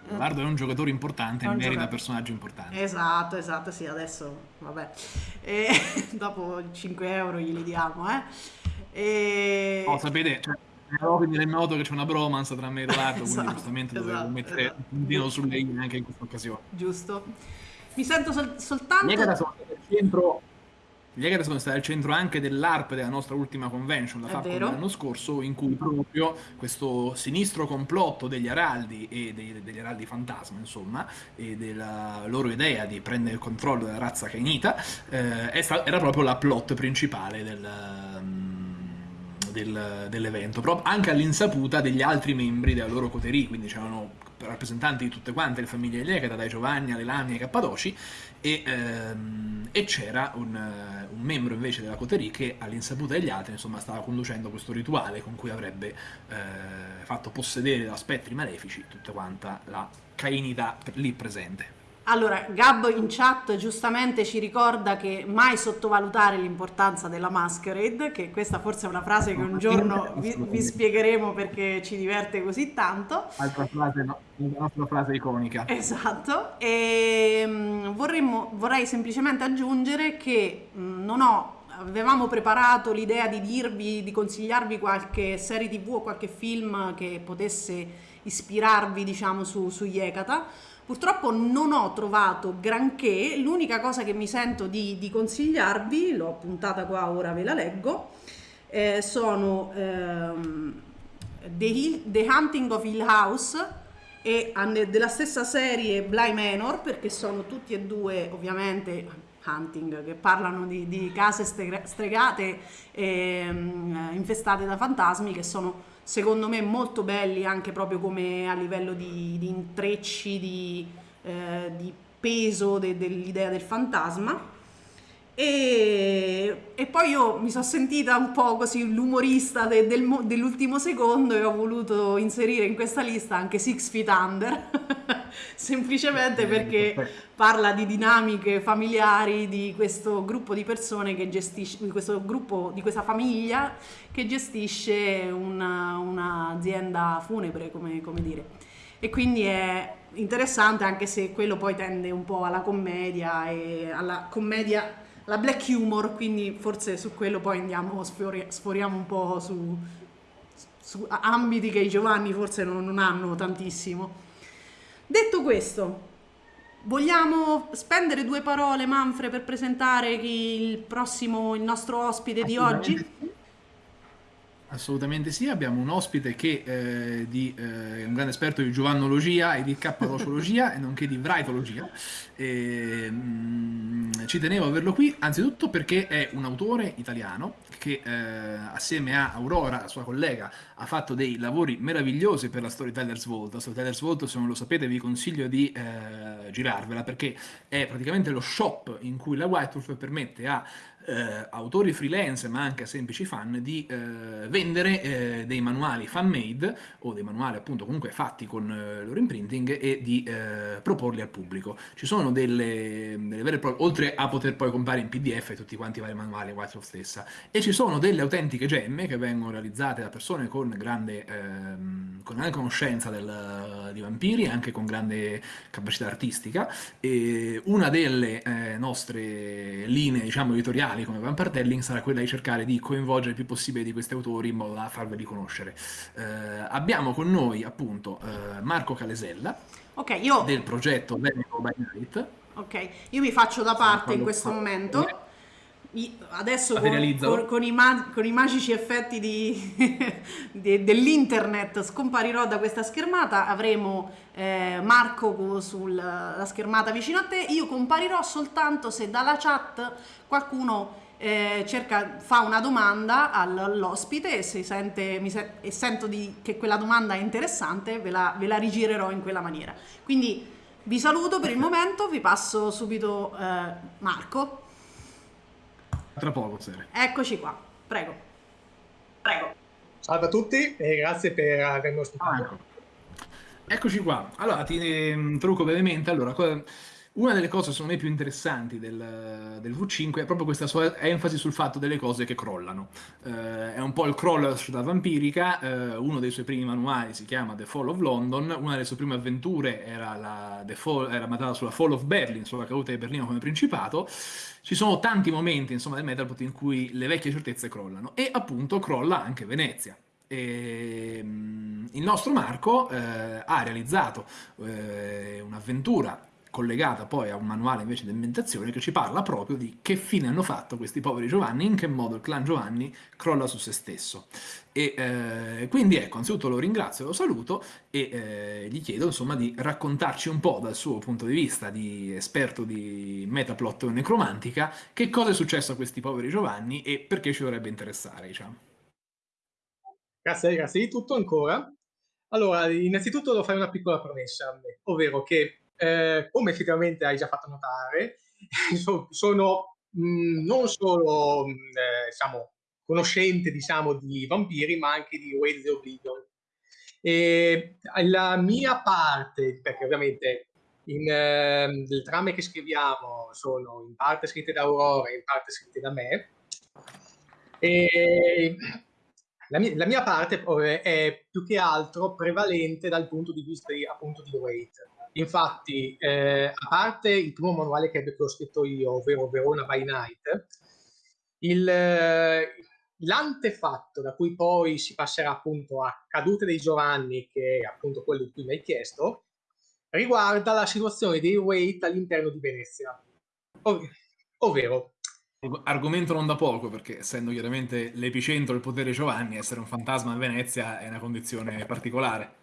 Edoardo è un giocatore importante, merita giocatore. personaggio importante. Esatto, esatto, sì, adesso vabbè. E dopo 5 euro glieli diamo, eh. E... Oh, sapete, cioè, quindi è noto che c'è una bromance tra me e Edoardo, esatto, quindi giustamente esatto, dovevo mettere esatto. un puntino sulle i anche in questa occasione. Giusto. Mi sento sol- soltanto... Gli Egara sono al centro... Stati al centro anche dell'ARP della nostra ultima convention, la FAP l'anno scorso, in cui proprio questo sinistro complotto degli Araldi e dei, degli Araldi fantasma, insomma, e della loro idea di prendere il controllo della razza cainita, eh, era proprio la plot principale del... Um, del, dell'evento, proprio anche all'insaputa degli altri membri della loro coterie, quindi c'erano rappresentanti di tutte quante le famiglie di Lecata, dai Giovanni alle Lamie ai Cappadoci, e, ehm, e c'era un, un, membro invece della coterie che all'insaputa degli altri insomma, stava conducendo questo rituale con cui avrebbe eh, fatto possedere da spettri malefici tutta quanta la cainità lì presente. Allora, Gabbo in chat giustamente ci ricorda che mai sottovalutare l'importanza della masquerade, che questa forse è una frase che un giorno vi, vi spiegheremo perché ci diverte così tanto. Altra frase, no? la nostra frase iconica. Esatto, e um, vorremmo, vorrei semplicemente aggiungere che um, non ho avevamo preparato l'idea di dirvi, di consigliarvi qualche serie tv o qualche film che potesse ispirarvi, diciamo, su, su Yekata Purtroppo non ho trovato granché, l'unica cosa che mi sento di, di consigliarvi, l'ho puntata qua, ora ve la leggo, eh, sono ehm, The, Hill, The, Hunting of Hill House e della stessa serie Bly Manor, perché sono tutti e due ovviamente hunting, che parlano di, di case stregate e um, infestate da fantasmi, che sono secondo me molto belli anche proprio come a livello di, di intrecci, di, eh, di peso de, dell'idea del fantasma. E, e, poi io mi sono sentita un po' così l'umorista de, del, dell'ultimo secondo e ho voluto inserire in questa lista anche Six Feet Under, semplicemente perché parla di dinamiche familiari di questo gruppo di persone che gestisce, di questo gruppo, di questa famiglia che gestisce una, un'azienda funebre, come, come dire. E quindi è interessante anche se quello poi tende un po' alla commedia e alla commedia la black humor, quindi forse su quello poi andiamo, sfori, sforiamo un po' su, su, ambiti che i Giovanni forse non, non hanno tantissimo. Detto questo, vogliamo spendere due parole, Manfred, per presentare il prossimo, il nostro ospite di oggi? Assolutamente sì, abbiamo un ospite che eh, di, eh, è un grande esperto di giovannologia e di cappadociologia e nonché di vraitologia. E, mh, mm, ci tenevo a averlo qui, anzitutto perché è un autore italiano che eh, assieme a Aurora, sua collega, ha fatto dei lavori meravigliosi per la Storytellers Vault. La Storytellers Vault, se non lo sapete, vi consiglio di eh, girarvela perché è praticamente lo shop in cui la White Wolf permette a eh, autori freelance ma anche a semplici fan di eh, vendere eh, dei manuali fan made o dei manuali appunto comunque fatti con eh, loro imprinting e di eh, proporli al pubblico. Ci sono delle, delle vere prove, oltre a poter poi comprare in pdf tutti quanti i vari manuali Whitesoft stessa, e ci sono delle autentiche gemme che vengono realizzate da persone con grande, ehm, con grande conoscenza del, di vampiri, anche con grande capacità artistica, e una delle eh, nostre linee diciamo editoriali editoriali come Vampartelling sarà quella di cercare di coinvolgere il più possibile di questi autori in modo da farveli conoscere. Eh, abbiamo con noi appunto eh, Marco Calesella okay, io... del progetto Veneto by Night. Ok, io mi faccio da parte in questo momento adesso con, con, con, i ma- con, i magici effetti di, di, dell'internet scomparirò da questa schermata, avremo eh, Marco sulla schermata vicino a te, io comparirò soltanto se dalla chat qualcuno eh, cerca, fa una domanda all'ospite e se sente, se- e sento di, che quella domanda è interessante ve la, ve la rigirerò in quella maniera. Quindi vi saluto per il momento, vi passo subito eh, Marco. Tra poco, Sere. Eccoci qua, prego. Prego. Salve a tutti e grazie per avermi ospitato. Ah, ecco. Eccoci qua. Allora, ti introduco brevemente. Allora, una delle cose secondo me più interessanti del, del, V5 è proprio questa sua enfasi sul fatto delle cose che crollano. Eh, è un po' il crawl della società vampirica, eh, uno dei suoi primi manuali si chiama The Fall of London, una delle sue prime avventure era, la, Fall, era basata sulla Fall of Berlin, sulla caduta di Berlino come principato. Ci sono tanti momenti insomma, del Metalpot in cui le vecchie certezze crollano e appunto crolla anche Venezia. E, mm, il nostro Marco eh, ha realizzato eh, un'avventura collegata poi a un manuale invece di ambientazione che ci parla proprio di che fine hanno fatto questi poveri Giovanni, in che modo il clan Giovanni crolla su se stesso. E eh, quindi ecco, anzitutto lo ringrazio, lo saluto e eh, gli chiedo insomma di raccontarci un po' dal suo punto di vista di esperto di metaplot necromantica che cosa è successo a questi poveri Giovanni e perché ci dovrebbe interessare, diciamo. Grazie, grazie di tutto ancora. Allora, innanzitutto devo fare una piccola promessa, ovvero che eh, come effettivamente hai già fatto notare, sono mm, non solo mh, mm, eh, diciamo, conoscente diciamo, di vampiri, ma anche di Wade the Oblivion. E la mia parte, perché ovviamente in, eh, le trame che scriviamo sono in parte scritte da Aurora e in parte scritte da me, e la mia, la mia parte è più che altro prevalente dal punto di vista di, appunto di Wade Infatti, eh, a parte il primo manuale che, ho scritto io, ovvero Verona by Night, il, l'antefatto da cui poi si passerà appunto a Cadute dei Giovanni, che è appunto quello di cui mi hai chiesto, riguarda la situazione dei Wait all'interno di Venezia. Ov- ovvero, Argomento non da poco, perché essendo chiaramente l'epicentro del potere Giovanni, essere un fantasma a Venezia è una condizione particolare.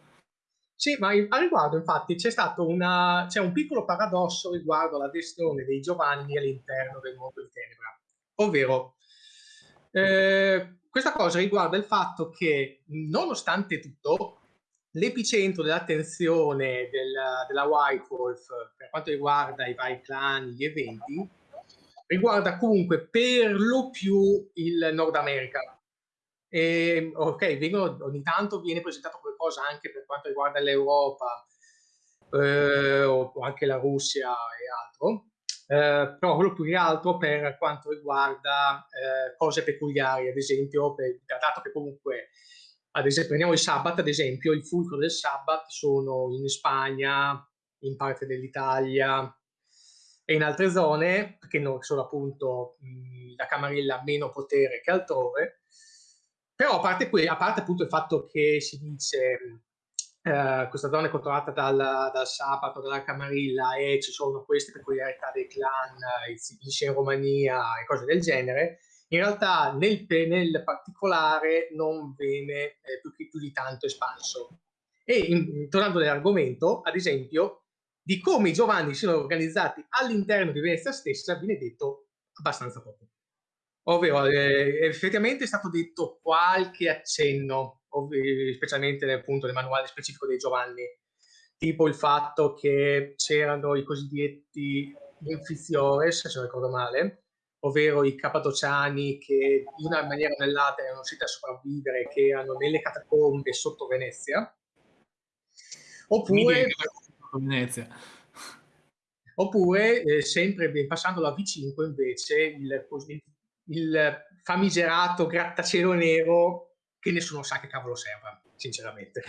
Sì, ma a riguardo infatti c'è stato una, c'è un piccolo paradosso riguardo alla gestione dei Giovanni all'interno del mondo di Tenebra, ovvero eh, questa cosa riguarda il fatto che nonostante tutto l'epicentro dell'attenzione della, della White Wolf per quanto riguarda i vari clan, gli eventi, riguarda comunque per lo più il Nord America, e, ok, vengono, ogni tanto viene presentato qualcosa anche per quanto riguarda l'Europa eh, o anche la Russia e altro, eh, però quello più che altro per quanto riguarda eh, cose peculiari, ad esempio, per, dato che comunque, ad esempio, prendiamo il Sabbat, ad esempio, il fulcro del Sabbat sono in Spagna, in parte dell'Italia e in altre zone, perché non sono appunto mh, la Camarilla ha meno potere che altrove, però a parte, a parte appunto il fatto che si dice eh, questa zona è controllata dal, dal sabato, dalla Camarilla e ci sono queste peculiarità dei clan, i Sicilici in Romania e cose del genere, in realtà nel, nel particolare non viene eh, più, più, di tanto espanso. E in, tornando all'argomento, ad esempio, di come i Giovanni siano organizzati all'interno di Venezia stessa viene detto abbastanza poco. Ovvero, eh, effettivamente è stato detto qualche accenno, specialmente nel, appunto, nel manuale specifico dei Giovanni, tipo il fatto che c'erano i cosiddetti infiziores, se non ricordo male, ovvero i cappadociani che in una maniera o nell'altra erano riusciti a sopravvivere, che erano nelle catacombe sotto Venezia. Oppure, Venezia. oppure eh, sempre passando alla V5 invece il, il famigerato grattacielo nero che nessuno sa che cavolo serva, sinceramente.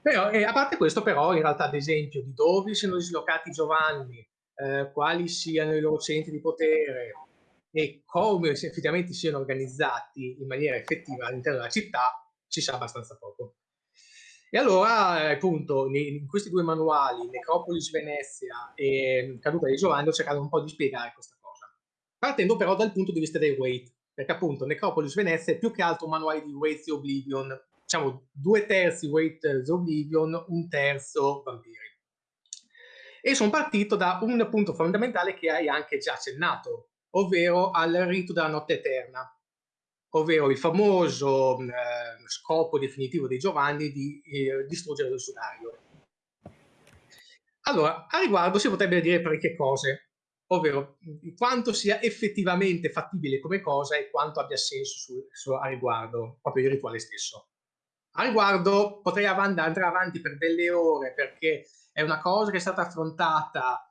Però, eh, a parte questo, però, in realtà, ad esempio, di dove siano dislocati Giovanni, eh, quali siano i loro centri di potere e come effettivamente siano organizzati in maniera effettiva all'interno della città, si sa abbastanza poco. E allora, eh, appunto, in questi due manuali, Necropolis Venezia e Caduta di Giovanni, ho cercato un po' di spiegare questa. Partendo però dal punto di vista dei weight, perché appunto Necropolis Venezia è più che altro un manuale di Weight di Oblivion, diciamo due terzi Weight di Oblivion, un terzo Vampiri. E sono partito da un punto fondamentale che hai anche già accennato, ovvero al rito della notte eterna, ovvero il famoso eh, scopo definitivo di Giovanni di eh, distruggere il sudario. Allora, a riguardo si potrebbe dire parecchie cose, ovvero quanto sia effettivamente fattibile come cosa e quanto abbia senso su, su, a riguardo, proprio il rituale stesso. A riguardo potrei andare avanti per delle ore perché è una cosa che è stata affrontata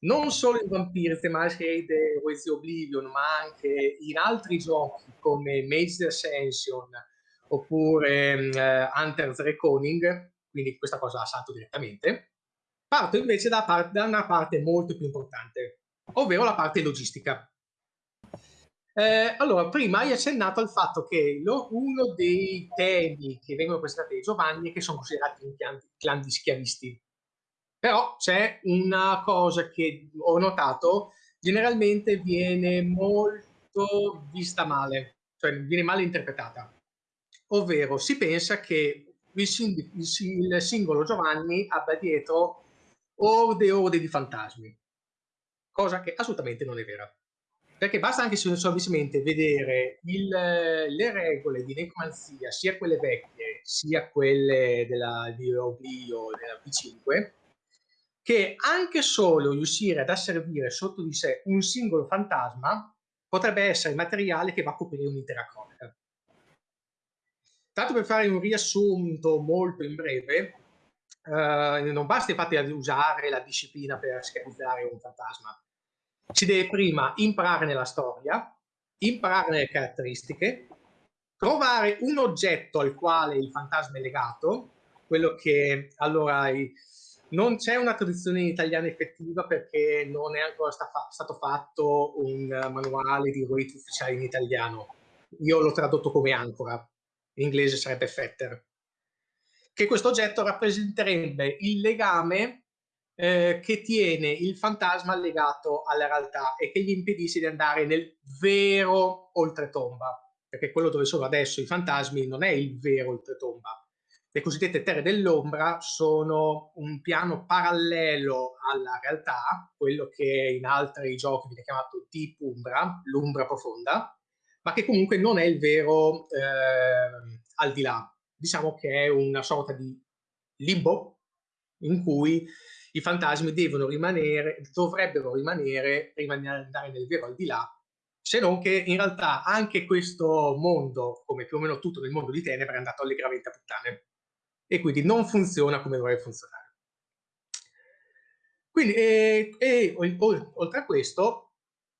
non solo in Vampire The Masquerade With the Oblivion, ma anche in altri giochi come Mage's Ascension oppure uh, Hunter's Reckoning, quindi questa cosa la salto direttamente. Parto invece da, da una parte molto più importante, ovvero la parte logistica. Eh, allora, prima hai accennato al fatto che lo, uno dei temi che vengono presentati da Giovanni è che sono considerati un clan, clan di schiavisti. Però c'è una cosa che ho notato, generalmente viene molto vista male, cioè viene male interpretata. Ovvero si pensa che il, sing il singolo Giovanni abbia dietro orde e orde di fantasmi, cosa che assolutamente non è vera. Perché basta anche semplicemente vedere il, le regole di necromanzia, sia quelle vecchie, sia quelle della, di Oblio della V5, che anche solo riuscire ad asservire sotto di sé un singolo fantasma potrebbe essere materiale che va a coprire un'intera cronaca. Tanto per fare un riassunto molto in breve, eh, non basta infatti usare la disciplina per schematizzare un fantasma. Si deve prima imparare nella storia, imparare nelle caratteristiche, trovare un oggetto al quale il fantasma è legato, quello che allora non c'è una traduzione in italiano effettiva perché non è ancora sta stato fatto un manuale di riti ufficiali in italiano. Io l'ho tradotto come ancora, in inglese sarebbe fetter. Che questo oggetto rappresenterebbe il legame eh, che tiene il fantasma legato alla realtà e che gli impedisce di andare nel vero oltretomba. Perché quello dove sono adesso i fantasmi non è il vero oltretomba, le cosiddette terre dell'ombra sono un piano parallelo alla realtà, quello che in altri giochi viene chiamato Deep Umbra, l'umbra profonda, ma che comunque non è il vero eh, al di là. Diciamo che è una sorta di limbo in cui i fantasmi devono rimanere, dovrebbero rimanere prima andare nel vero al di là, se non che in realtà anche questo mondo, come più o meno tutto nel mondo di Tenebre, è andato allegramente a puttane e quindi non funziona come dovrebbe funzionare. Quindi, e, e, oltre a questo,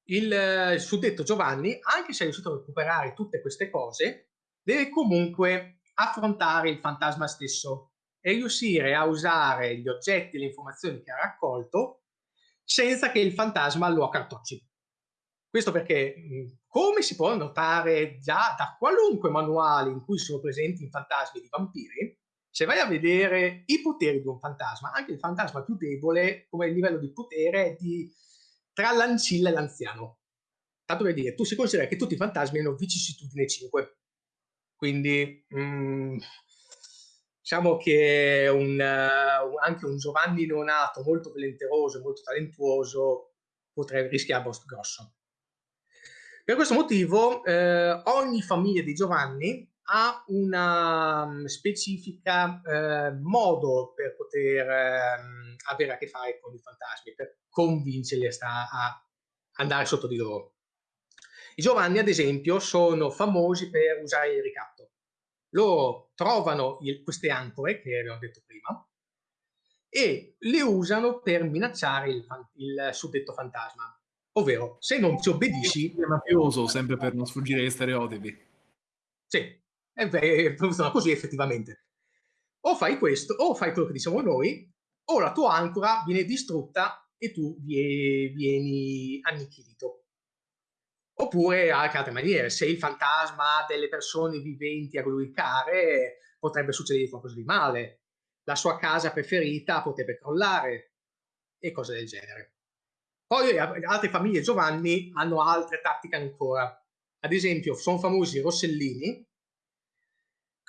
il, il suddetto Giovanni, anche se è riuscito a recuperare tutte queste cose, deve comunque affrontare il fantasma stesso e riuscire a usare gli oggetti e le informazioni che ha raccolto senza che il fantasma lo accartocci. Questo perché, come si può notare già da qualunque manuale in cui sono presenti i fantasmi di vampiri, se vai a vedere i poteri di un fantasma, anche il fantasma più debole come livello di potere è di tra l'ancilla e l'anziano. tanto per dire, tu si considera che tutti i fantasmi hanno vicissitudine 5. Quindi, mh, diciamo che un, uh, anche un Giovanni neonato molto volenteroso, molto talentuoso, potrebbe rischiare grosso. Per questo motivo, eh, ogni famiglia di Giovanni ha una um, specifica eh, modo per poter eh, avere a che fare con i fantasmi, per convincerli a, a andare sotto di loro. I Giovanni, ad esempio, sono famosi per usare il ricatto. Loro trovano il, queste ancore, che abbiamo detto prima, e le usano per minacciare il, il suddetto fantasma. Ovvero, se non ti obbedisci... È mafioso, sempre per non sfuggire agli stereotipi. Sì, funziona così effettivamente. O fai questo, o fai quello che diciamo noi, o la tua ancora viene distrutta e tu vieni annichilito. Oppure anche altre maniere, se il fantasma delle persone viventi a glorificare, potrebbe succedere qualcosa di male, la sua casa preferita potrebbe crollare e cose del genere. Poi altre famiglie Giovanni hanno altre tattiche ancora. Ad esempio, sono famosi i Rossellini,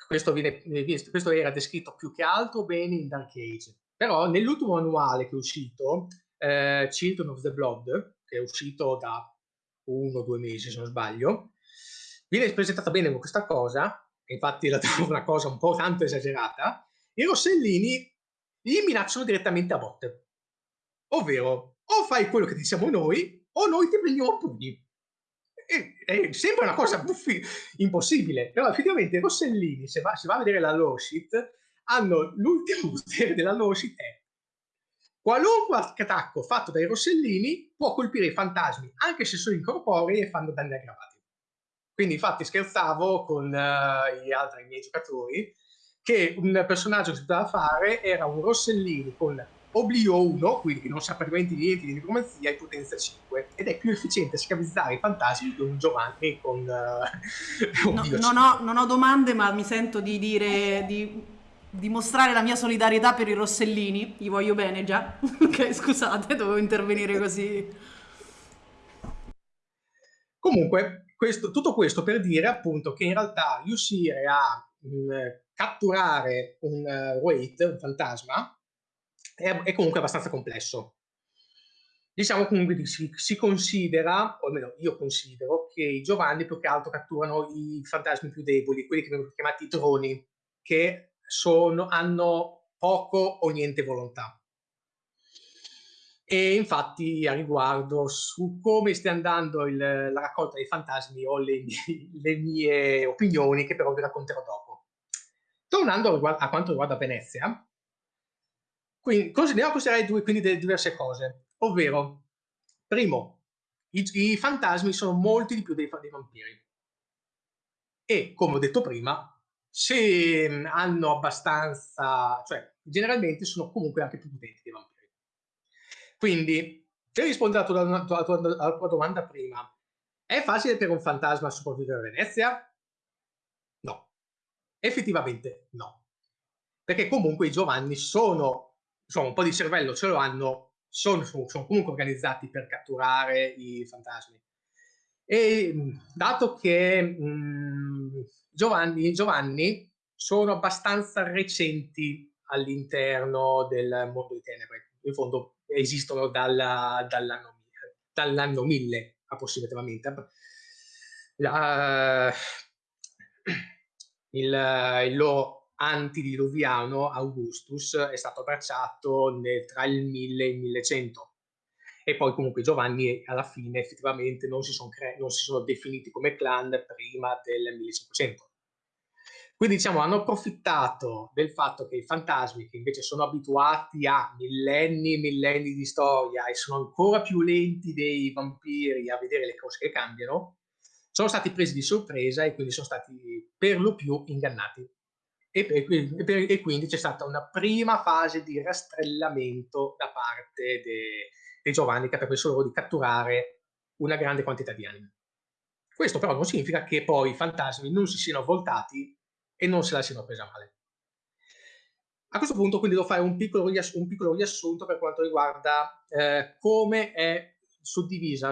questo, viene, questo, era descritto più che altro bene in Dark Age. Però nell'ultimo manuale che è uscito, eh, Children of the Blood, che è uscito da uno o due mesi se non sbaglio, viene presentata bene con questa cosa, infatti la trovo una cosa un po' tanto esagerata, i Rossellini li minacciano direttamente a botte. Ovvero, o fai quello che diciamo noi, o noi ti prendiamo a pugni. E, e, sembra una cosa buffi, impossibile, però effettivamente i Rossellini, se va, se va a vedere la law sheet, hanno l'ultimo potere della law sheet è qualunque attacco fatto dai Rossellini può colpire i fantasmi, anche se sono incorporei e fanno danni aggravati. Quindi infatti scherzavo con uh, gli altri miei giocatori che un personaggio che si poteva fare era un Rossellini con Oblio 1, quindi che non sa praticamente niente di necromanzia, e potenza 5. Ed è più efficiente scavizzare i fantasmi di un Giovanni con... Uh, no, non, ho, non, ho, domande, ma mi sento di dire... Di dimostrare la mia solidarietà per i Rossellini, gli voglio bene già. ok, scusate, dovevo intervenire così. Comunque, questo, tutto questo per dire appunto che in realtà riuscire a mh, mm, catturare un uh, wait, un fantasma, è, è, comunque abbastanza complesso. Diciamo comunque si, si considera, o almeno io considero, che i Giovanni più che altro catturano i fantasmi più deboli, quelli che vengono chiamati droni, che sono, hanno poco o niente volontà. E infatti a riguardo su come stia andando il, la raccolta dei fantasmi ho le, le, mie opinioni che però vi racconterò dopo. Tornando a, a quanto riguarda Venezia, quindi a considerare due, quindi delle diverse cose, ovvero, primo, i, i fantasmi sono molti di più dei, dei vampiri. E, come ho detto prima, se mhmm, hanno abbastanza, cioè generalmente sono comunque anche più potenti dei vampiri. Quindi, per rispondere alla tua, alla, tua, domanda prima, è facile per un fantasma sopravvivere a Venezia? No. Effettivamente no. Perché comunque i Giovanni sono, insomma, un po' di cervello ce lo hanno, sono, sono comunque organizzati per catturare i fantasmi. E mhmm, dato che mh, mhmm, Giovanni, Giovanni sono abbastanza recenti all'interno del mondo di tenebre. In fondo esistono dalla, dall'anno, dall'anno 1000 approssimativamente. La, il, il loro antidiluviano Augustus è stato abbracciato nel, tra il 1000 e il 1100 e poi comunque Giovanni alla fine effettivamente non si cre- non si sono definiti come clan prima del 1500. Quindi diciamo hanno approfittato del fatto che i fantasmi che invece sono abituati a millenni e millenni di storia e sono ancora più lenti dei vampiri a vedere le cose che cambiano, sono stati presi di sorpresa e quindi sono stati per lo più ingannati. E, e, e quindi c'è stata una prima fase di rastrellamento da parte de, dei Giovanni che ha permesso loro di catturare una grande quantità di anime. Questo però non significa che poi i fantasmi non si siano voltati e non se la siano presa male. A questo punto quindi devo fare un piccolo, riass un piccolo riassunto per quanto riguarda eh, come è suddivisa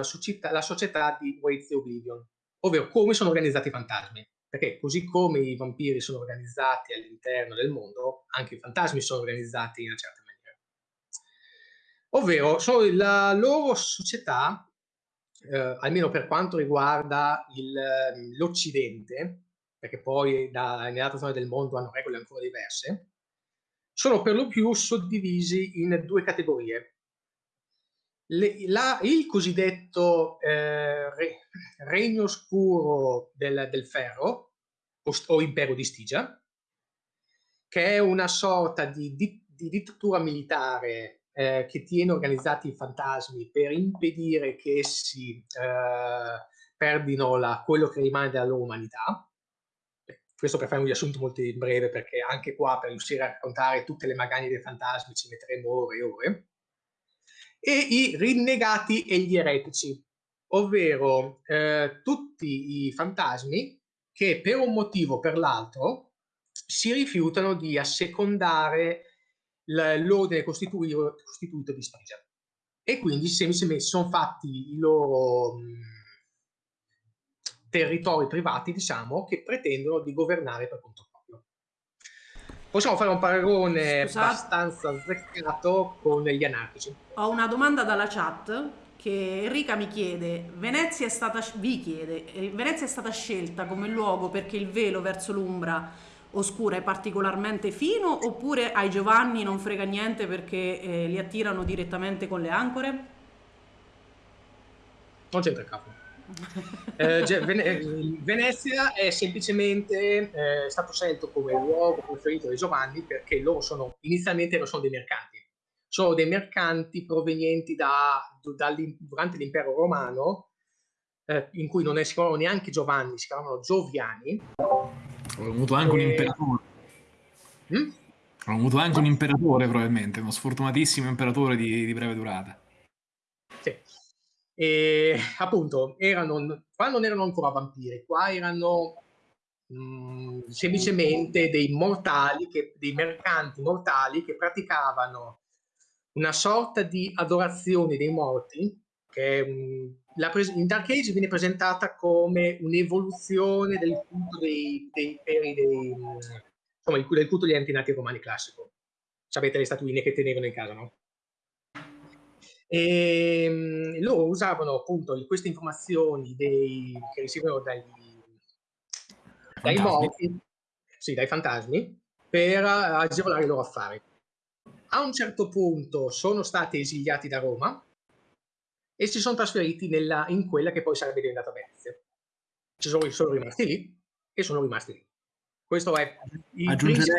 la società di Waits e Oblivion, ovvero come sono organizzati i fantasmi. Perché così come i vampiri sono organizzati all'interno del mondo, anche i fantasmi sono organizzati in una certa maniera. Ovvero, sono la loro società, eh, almeno per quanto riguarda l'Occidente, perché poi da, nell'altra zona del mondo hanno regole ancora diverse, sono per lo più suddivisi in due categorie. Le, la, il cosiddetto eh, re, regno oscuro del, del ferro o, o, impero di Stigia, che è una sorta di, di, di dittatura militare eh, che tiene organizzati i fantasmi per impedire che essi eh, perdino la, quello che rimane della loro umanità questo per fare un riassunto molto breve, perché anche qua per riuscire a raccontare tutte le magagne dei fantasmi ci metteremo ore e ore, e i rinnegati e gli eretici, ovvero eh, tutti i fantasmi che per un motivo o per l'altro si rifiutano di assecondare l'ordine costituito, di Stygia. E quindi semplicemente sono fatti i loro territori privati, diciamo, che pretendono di governare per conto proprio. Possiamo fare un paragone Scusate. abbastanza azzeccato con gli anarchici. Ho una domanda dalla chat che Enrica mi chiede, Venezia è stata, vi chiede, eh, Venezia è stata scelta come luogo perché il velo verso l'Umbra oscura è particolarmente fino oppure ai Giovanni non frega niente perché eh, li attirano direttamente con le ancore? Non c'entra il capo. Eh, Vene- Venezia è semplicemente eh, stato scelto come luogo preferito di Giovanni perché loro sono inizialmente non sono dei mercanti, sono dei mercanti provenienti da, durante l'impero romano eh, in cui non si chiamavano neanche Giovanni, si chiamavano Gioviani. Hanno avuto anche un imperatore. Hanno avuto anche un imperatore probabilmente, uno sfortunatissimo imperatore di, di breve durata. E appunto, erano, qua non erano ancora vampiri, qua erano mh, mm, semplicemente dei mortali, che, dei mercanti mortali che praticavano una sorta di adorazione dei morti, che mh, la in Dark Age viene presentata come un'evoluzione del culto dei, dei imperi, dei, insomma, del culto degli antenati romani classico. Sapete le statuine che tenevano in casa, no? E ehm, loro usavano appunto queste informazioni dei, che ricevevano dai, dai morti, sì, dai fantasmi, per agevolare i loro affari. A un certo punto sono stati esiliati da Roma e si sono trasferiti nella, in quella che poi sarebbe diventata Venezia. Ci sono, sono rimasti lì e sono rimasti lì. Questo è il principio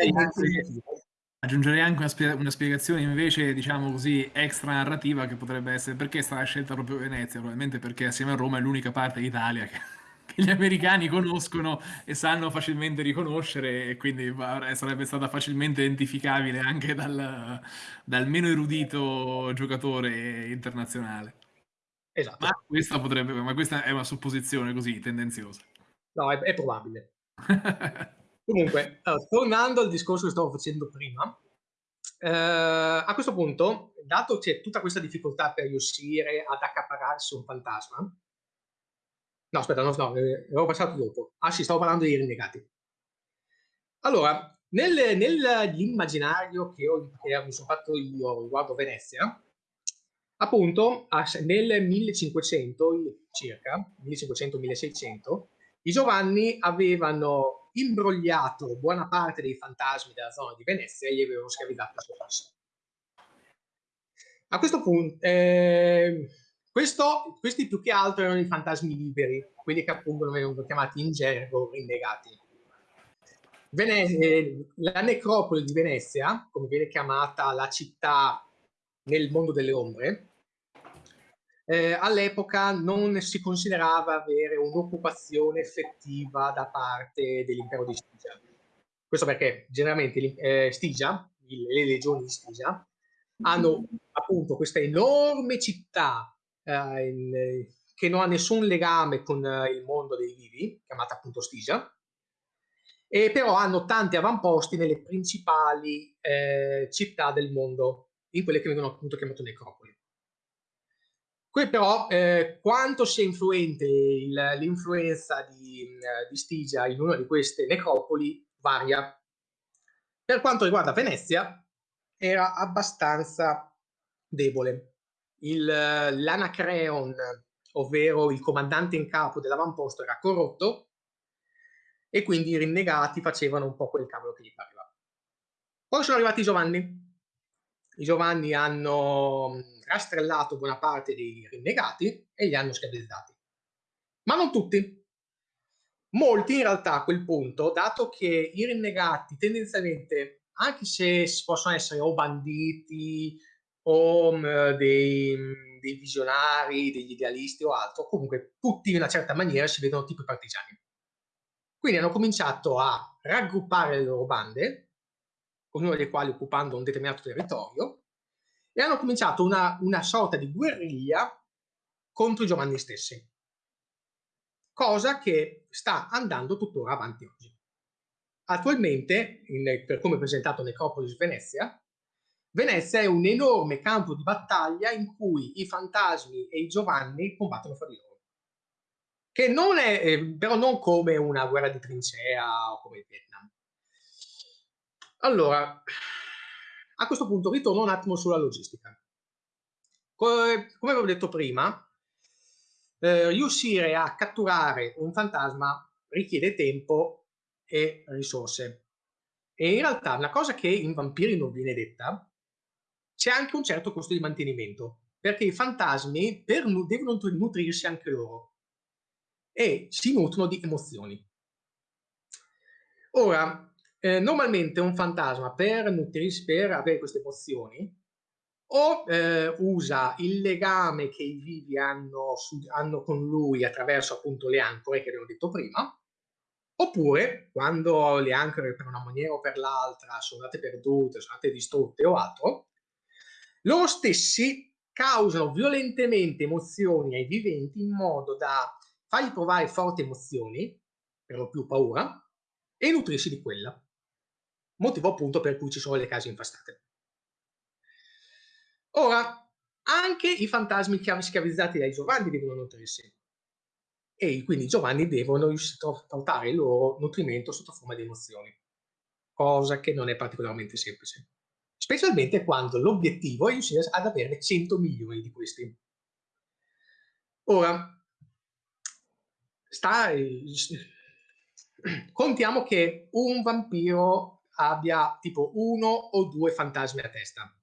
Aggiungerei anche una, spie- una, spiegazione invece, diciamo così, extra narrativa che potrebbe essere perché è stata scelta proprio Venezia, probabilmente perché assieme a Roma è l'unica parte d'Italia che, che gli americani conoscono e sanno facilmente riconoscere e quindi sarebbe stata facilmente identificabile anche dal, dal meno erudito giocatore internazionale. Esatto. Ma questa, potrebbe, ma questa è una supposizione così tendenziosa. No, è, è probabile. Comunque, allora, tornando al discorso che stavo facendo prima, eh, a questo punto, dato c'è tutta questa difficoltà per riuscire ad accapararsi un fantasma, no, aspetta, no, no, eh, l'avevo passato dopo. Ah sì, stavo parlando dei rinnegati. Allora, nel, nell'immaginario che, ho, che mi sono fatto io riguardo Venezia, appunto, nel 1500 circa, 1500-1600, i Giovanni avevano imbrogliato buona parte dei fantasmi della zona di Venezia e li avevano schiavizzati a sua fassa. A questo punto, eh, questo, questi più che altro erano i fantasmi liberi, quelli che appunto venivano chiamati in gergo rinnegati. Vene- la necropoli di Venezia, come viene chiamata la città nel mondo delle ombre, eh, all'epoca non si considerava avere un'occupazione effettiva da parte dell'impero di Stigia. Questo perché generalmente eh, Stigia, le legioni di Stigia, hanno appunto questa enorme città eh, in, che non ha nessun legame con eh, il mondo dei vivi, chiamata appunto Stigia, e però hanno tanti avamposti nelle principali eh, città del mondo, in quelle che vengono appunto chiamate necropoli. Qui però eh, quanto sia influente l'influenza di, di Stigia in una di queste necropoli varia. Per quanto riguarda Venezia, era abbastanza debole. L'Anacreon, ovvero il comandante in capo dell'avamposto, era corrotto e quindi i rinnegati facevano un po' quel cavolo che gli pareva. Poi sono arrivati i Giovanni. I Giovanni hanno rastrellato buona parte dei rinnegati e li hanno schiavizzati. Ma non tutti. Molti in realtà a quel punto, dato che i rinnegati tendenzialmente, anche se possono essere o banditi o um, dei, dei, visionari, degli idealisti o altro, comunque tutti in una certa maniera si vedono tipo partigiani. Quindi hanno cominciato a raggruppare le loro bande, ognuno dei quali occupando un determinato territorio, e hanno cominciato una, una sorta di guerriglia contro i Giovanni stessi. Cosa che sta andando tuttora avanti oggi. Attualmente, in, per come presentato Necropolis Venezia, Venezia è un enorme campo di battaglia in cui i fantasmi e i Giovanni combattono fra di loro. Che non è, eh, però non come una guerra di trincea o come il Vietnam. Allora, a questo punto ritorno un attimo sulla logistica. Come, avevo detto prima, eh, riuscire a catturare un fantasma richiede tempo e risorse. E in realtà una cosa che in Vampiri non viene detta, c'è anche un certo costo di mantenimento, perché i fantasmi per, devono nutrirsi anche loro e si nutrono di emozioni. Ora, eh, normalmente un fantasma per nutrirsi, per avere queste emozioni, o eh, usa il legame che i vivi hanno, su, hanno, con lui attraverso appunto le ancore che abbiamo detto prima, oppure quando le ancore per una maniera o per l'altra sono andate perdute, sono andate distrutte o altro, loro stessi causano violentemente emozioni ai viventi in modo da fargli provare forti emozioni, per lo più paura, e nutrirsi di quella motivo appunto per cui ci sono le case infastate. Ora, anche i fantasmi schiavizzati dai Giovanni devono nutrirsi e quindi i Giovanni devono riuscire a portare il loro nutrimento sotto forma di emozioni, cosa che non è particolarmente semplice, specialmente quando l'obiettivo è riuscire ad averne 100 milioni di questi. Ora, sta, contiamo che un vampiro abbia tipo uno o due fantasmi a testa.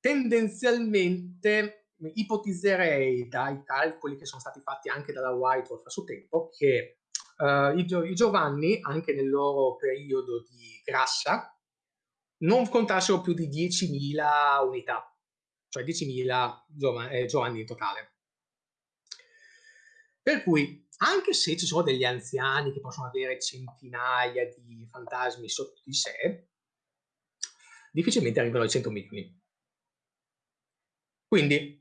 Tendenzialmente ipotizzerei dai calcoli che sono stati fatti anche dalla White Wolf a suo tempo che uh, i, i, Giovanni, anche nel loro periodo di grassa, non contassero più di 10.000 unità, cioè 10.000 giov eh, Giovanni in totale. Per cui anche se ci sono degli anziani che possono avere centinaia di fantasmi sotto di sé, difficilmente arrivano ai 100 milioni. Quindi,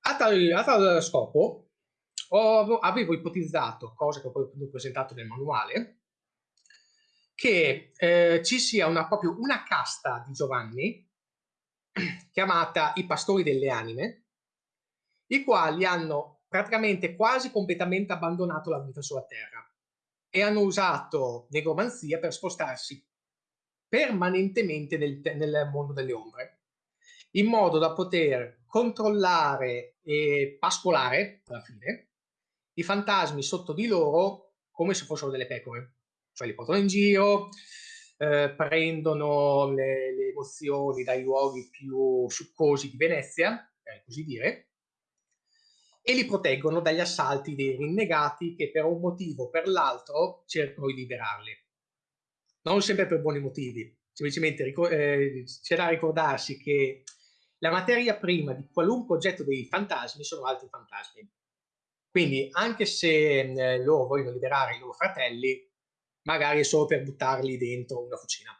a tal, a tal scopo, ho, avevo ipotizzato, cosa che ho poi presentato nel manuale, che eh, ci sia una, proprio una casta di Giovanni chiamata i pastori delle anime, i quali hanno praticamente quasi completamente abbandonato la vita sulla Terra e hanno usato negromanzia per spostarsi permanentemente nel, nel mondo delle ombre, in modo da poter controllare e pascolare, alla fine, i fantasmi sotto di loro come se fossero delle pecore. Cioè li portano in giro, eh, prendono le, le emozioni dai luoghi più succosi di Venezia, per così dire, e li proteggono dagli assalti dei rinnegati che per un motivo o per l'altro cercano di liberarli. Non sempre per buoni motivi, semplicemente eh, c'è da ricordarsi che la materia prima di qualunque oggetto dei fantasmi sono altri fantasmi. Quindi anche se eh, loro vogliono liberare i loro fratelli, magari è solo per buttarli dentro una cucina.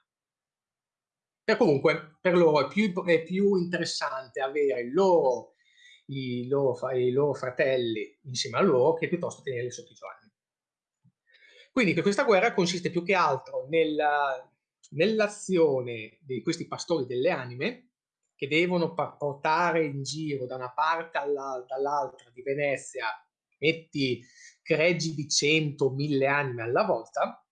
E comunque per loro è più, è più interessante avere il loro i loro, i loro fratelli insieme a loro che piuttosto tenerli sotto i giovanni. Quindi questa guerra consiste più che altro nella, nell'azione di questi pastori delle anime che devono portare in giro da una parte all'altra di Venezia, metti greggi di 100, 1000 anime alla volta,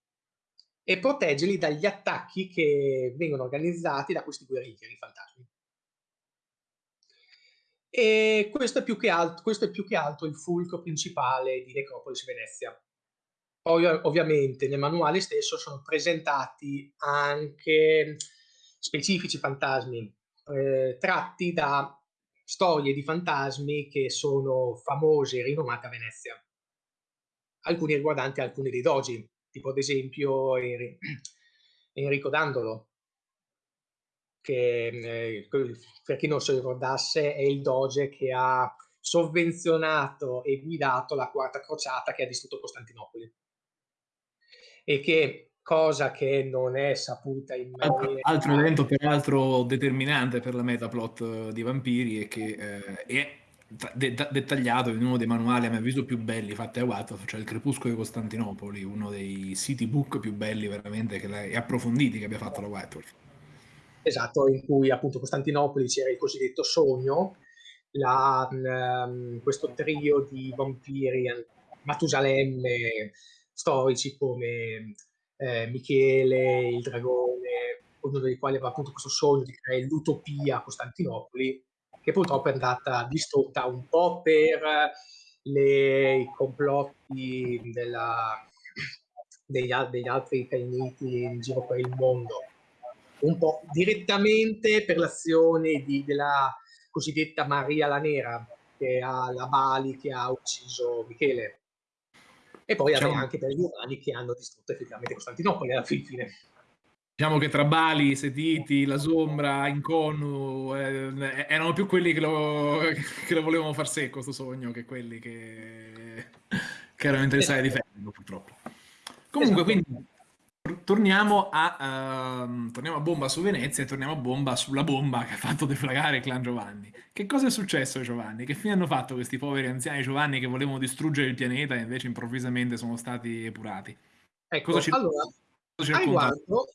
e proteggerli dagli attacchi che vengono organizzati da questi guerrieri fantasmi. E questo è, più che altro, questo è più che altro il fulcro principale di Necropolis Venezia. Poi ovviamente nel manuale stesso sono presentati anche specifici fantasmi eh, tratti da storie di fantasmi che sono famose e rinomate a Venezia. Alcuni riguardanti alcuni dei dogi, tipo ad esempio Enrico Dandolo, che eh, per chi non si ricordasse è il doge che ha sovvenzionato e guidato la quarta crociata che ha distrutto Costantinopoli e che cosa che non è saputa in maniera... Altro evento peraltro determinante per la metaplot eh, di Vampiri è che eh, è de- dettagliato in uno dei manuali a mio avviso più belli fatti a Wattpad, cioè il Crepuscolo di Costantinopoli, uno dei city book più belli veramente che e approfonditi che abbia fatto la Wattpad. Esatto, in cui appunto Costantinopoli c'era il cosiddetto sogno, la, um, questo trio di vampiri Matusalemme storici come eh, Michele, il dragone, uno dei quali aveva appunto questo sogno di creare l'utopia a Costantinopoli, che purtroppo è andata distrutta un po' per le, i complotti della, degli, degli, altri cainiti in giro per il mondo, un po' direttamente per l'azione di, della cosiddetta Maria la Nera, che ha la Bali che ha ucciso Michele. E poi diciamo, anche per gli umani che hanno distrutto effettivamente Costantinopoli alla fine. Diciamo che tra Bali, Setiti, La Sombra, Inconu eh, erano più quelli che lo, che lo volevano far secco, questo sogno, che quelli che, che erano interessati a difenderlo, purtroppo. Comunque, esatto. quindi torniamo a, uh, torniamo a bomba su Venezia e torniamo a bomba sulla bomba che ha fatto deflagrare il clan Giovanni. Che cosa è successo ai Giovanni? Che fine hanno fatto questi poveri anziani Giovanni che volevano distruggere il pianeta e invece improvvisamente sono stati epurati? Ecco, cosa ci, allora, cosa ci a riguardo,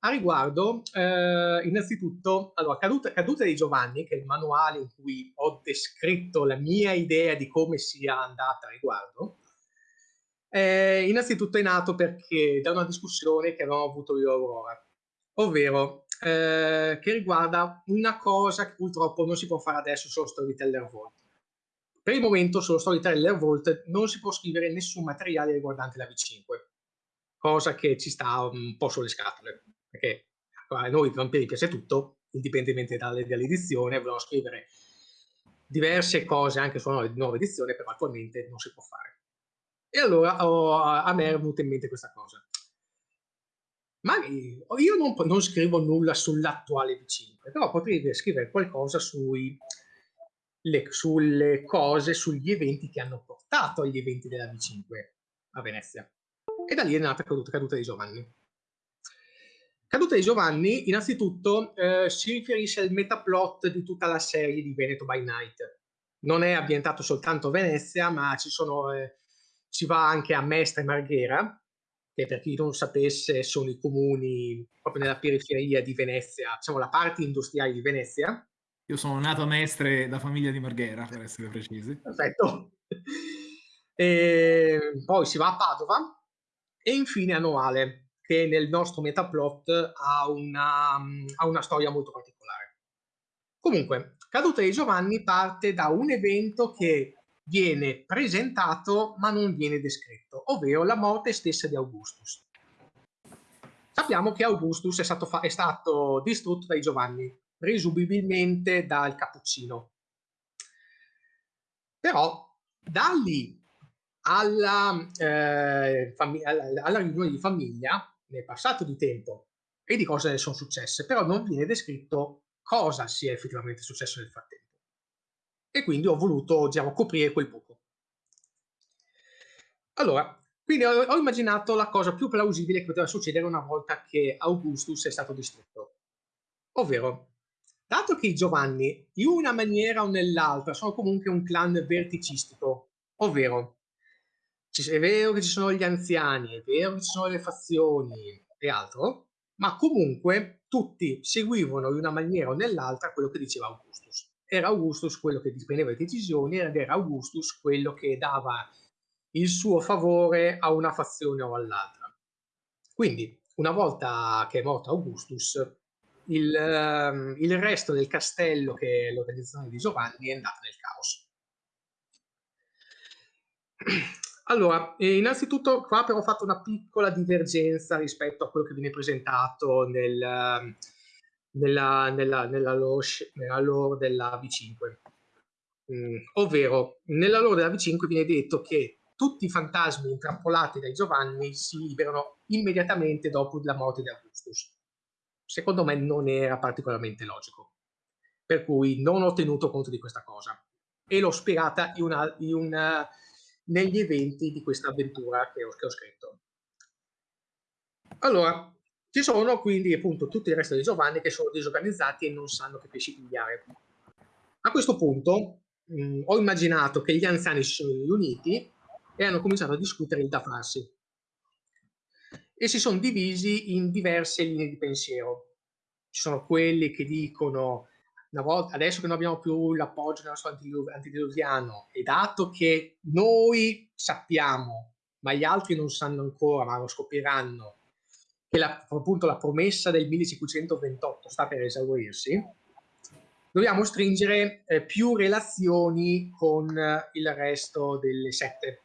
a riguardo eh, innanzitutto, allora, caduta, caduta di Giovanni, che è il manuale in cui ho descritto la mia idea di come sia andata a riguardo, eh, innanzitutto è nato perché da una discussione che avevamo avuto io e Aurora, ovvero eh, che riguarda una cosa che purtroppo non si può fare adesso solo Storyteller Vault. Per il momento solo Storyteller Vault non si può scrivere nessun materiale riguardante la V5, cosa che ci sta un po' sulle scatole, perché a noi vampiri piace tutto, indipendentemente dalle, dall'edizione, vogliono scrivere diverse cose anche su una nuova edizione, però attualmente non si può fare. E allora oh, a me è venuta in mente questa cosa. Ma io non, non scrivo nulla sull'attuale V5, però potrei scrivere qualcosa sui, le, sulle cose, sugli eventi che hanno portato agli eventi della V5 a Venezia. E da lì è nata Caduta, caduta di Giovanni. Caduta di Giovanni, innanzitutto, eh, si riferisce al metaplot di tutta la serie di Veneto by Night. Non è ambientato soltanto a Venezia, ma ci sono eh, si va anche a Mestre e Marghera, che per chi non sapesse sono i comuni proprio nella periferia di Venezia, diciamo la parte industriale di Venezia. Io sono nato a Mestre da famiglia di Marghera, per essere precisi. Perfetto. E poi si va a Padova e infine a Noale, che nel nostro metaplot ha una, ha una storia molto particolare. Comunque, Caduta di Giovanni parte da un evento che viene presentato ma non viene descritto, ovvero la morte stessa di Augustus. Sappiamo che Augustus è stato, è stato distrutto dai Giovanni, presumibilmente dal Cappuccino. Però da lì alla, eh, alla riunione di famiglia nel passato di tempo e di cose sono successe, però non viene descritto cosa sia effettivamente successo nel frattempo e quindi ho voluto diciamo, coprire quel buco. Allora, quindi ho, immaginato la cosa più plausibile che poteva succedere una volta che Augustus è stato distrutto. Ovvero, dato che i Giovanni, in una maniera o nell'altra, sono comunque un clan verticistico, ovvero, è vero che ci sono gli anziani, è vero che ci sono le fazioni e altro, ma comunque tutti seguivano in una maniera o nell'altra quello che diceva Augustus. Era Augustus quello che prendeva le decisioni ed era Augustus quello che dava il suo favore a una fazione o all'altra. Quindi, una volta che è morto Augustus, il, um, il resto del castello, che è l'organizzazione di Giovanni, è andato nel caos. Allora, innanzitutto qua però ho fatto una piccola divergenza rispetto a quello che viene presentato nel, nella, nella, nella, lore, nella lore della V5. Mm, ovvero, nella lore della V5 viene detto che tutti i fantasmi intrappolati dai Giovanni si liberano immediatamente dopo la morte di Augustus. Secondo me non era particolarmente logico, per cui non ho tenuto conto di questa cosa e l'ho spiegata in una, in una negli eventi di questa avventura che ho, che ho scritto. Allora, ci sono quindi appunto tutto il resto di Giovanni che sono disorganizzati e non sanno che pesci pigliare. A questo punto mh, ho immaginato che gli anziani si sono riuniti e hanno cominciato a discutere il da farsi. E si sono divisi in diverse linee di pensiero. Ci sono quelli che dicono una volta, adesso che non abbiamo più l'appoggio del nostro antidiluviano e dato che noi sappiamo, ma gli altri non sanno ancora, ma lo scopriranno, che la, appunto la promessa del 1528 sta per esaurirsi, dobbiamo stringere eh, più relazioni con eh, il resto delle sette,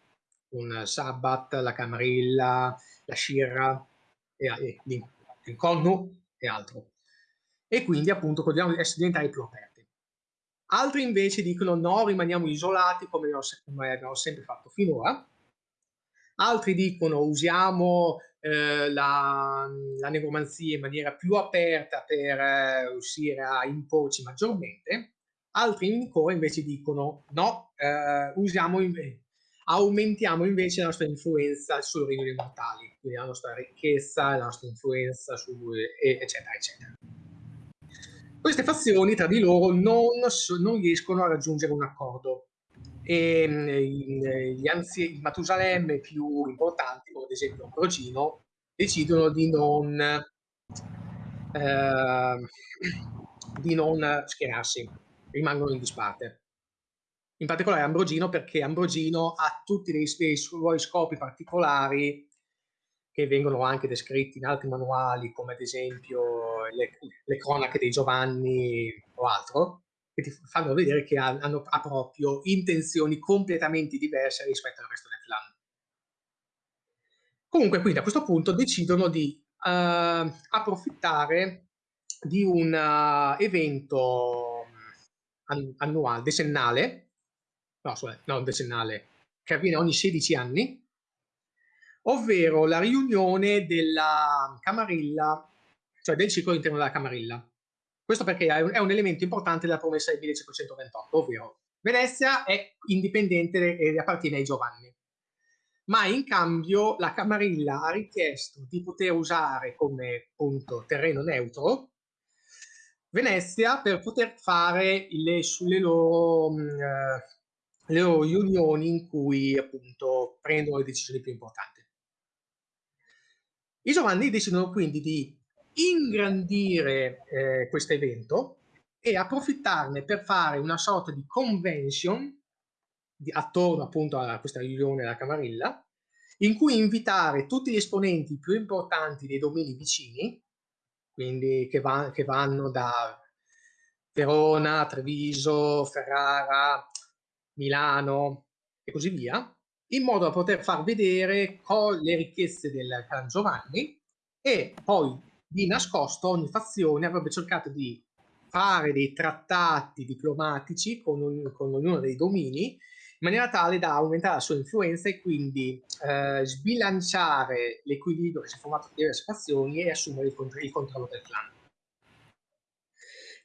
con Sabbat, la Camarilla, la Shirra, e, e, il Connu e altro e quindi appunto dobbiamo diventare più aperti. Altri invece dicono no, rimaniamo isolati come abbiamo sempre fatto finora. Altri dicono usiamo eh, la, la, negromanzia in maniera più aperta per eh, riuscire a imporci maggiormente. Altri ancora invece dicono no, eh, usiamo aumentiamo invece la nostra influenza sul regno dei mortali, quindi la nostra ricchezza, la nostra influenza, su, eccetera, eccetera. Queste fazioni tra di loro non, non riescono a raggiungere un accordo e mm, gli anzi, i Matusalemme più importanti, come ad esempio Ambrogino, decidono di non, eh, di non schierarsi, rimangono in disparte. In particolare Ambrogino perché Ambrogino ha tutti dei suoi scopi particolari che vengono anche descritti in altri manuali, come ad esempio le, le cronache dei Giovanni o altro, che ti fanno vedere che hanno, ha proprio intenzioni completamente diverse rispetto al resto del clan. Comunque, quindi a questo punto decidono di uh, approfittare di un uh, evento mm, annuale, decennale, no, scusate, non decennale, che avviene ogni 16 anni, ovvero la riunione della Camarilla, cioè del ciclo all'interno della Camarilla. Questo perché è un, elemento importante della promessa del 1528, ovvero Venezia è indipendente e appartiene ai Giovanni. Ma in cambio la Camarilla ha richiesto di poter usare come appunto terreno neutro Venezia per poter fare le, sulle loro, mm, eh, le loro riunioni in cui appunto prendono le decisioni più importanti. I Giovanni decidono quindi di ingrandire eh, questo evento e approfittarne per fare una sorta di convention di, attorno appunto a questa riunione della Camarilla, in cui invitare tutti gli esponenti più importanti dei domini vicini, quindi che, va, che vanno da Verona, Treviso, Ferrara, Milano e così via, in modo da poter far vedere le ricchezze del clan Giovanni e poi di nascosto ogni fazione avrebbe cercato di fare dei trattati diplomatici con, un, con ognuno dei domini in maniera tale da aumentare la sua influenza e quindi eh, sbilanciare l'equilibrio che si è formato tra diverse fazioni e assumere il, il controllo del clan.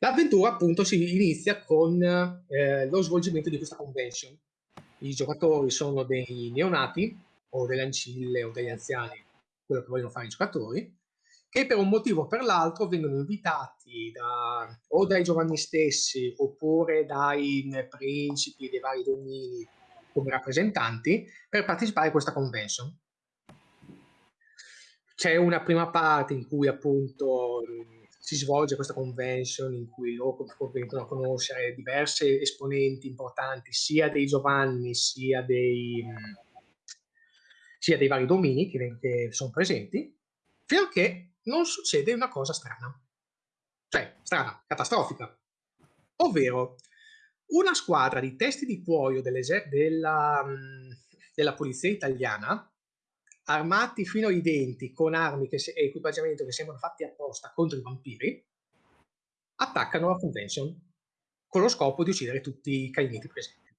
L'avventura appunto si inizia con eh, lo svolgimento di questa convention i giocatori sono dei neonati o delle ancille o degli anziani, quello che vogliono fare i giocatori, che per un motivo o per l'altro vengono invitati da, o dai giovani stessi oppure dai principi dei vari domini come rappresentanti per partecipare a questa convention. c'è una prima parte in cui appunto si svolge questa convention in cui loro vengono a conoscere diverse esponenti importanti sia dei Giovanni sia dei, sia dei vari domini che, che sono presenti, che non succede una cosa strana. Cioè, strana, catastrofica. Ovvero, una squadra di testi di cuoio della, della polizia italiana armati fino ai denti con armi e equipaggiamento che sembrano fatti apposta contro i vampiri, attaccano la convention con lo scopo di uccidere tutti i cainiti presenti.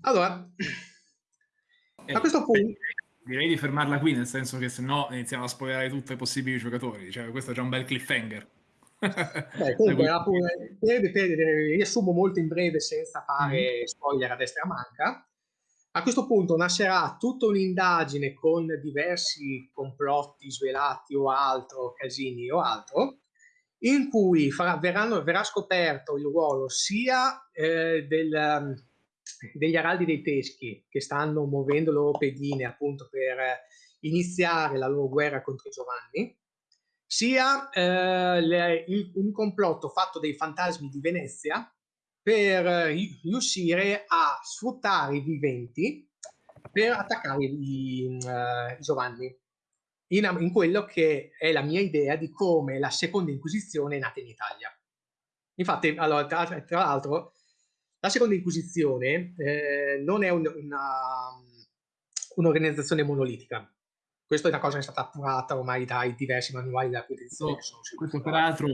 Allora, eh, a questo punto... Direi di fermarla qui, nel senso che se no iniziamo a spoilerare tutti i possibili giocatori. Cioè, questo è già un bel cliffhanger. Beh, comunque, riassumo molto in breve senza fare mm. spoiler a destra manca. A questo punto nascerà tutta un'indagine con diversi complotti svelati o altro, casini o altro, in cui farà, verranno, verrà scoperto il ruolo sia eh, del, degli araldi dei teschi che stanno muovendo le loro pedine appunto per iniziare la loro guerra contro Giovanni, sia eh, le, il, un complotto fatto dai fantasmi di Venezia per riuscire a sfruttare i viventi per attaccare i, uh, Giovanni. In, in, quello che è la mia idea di come la seconda Inquisizione è nata in Italia. Infatti, allora, tra, tra l'altro, la seconda Inquisizione eh, non è un, un'organizzazione monolitica. Questa è una cosa che è stata appurata ormai dai diversi manuali della. No, questo peraltro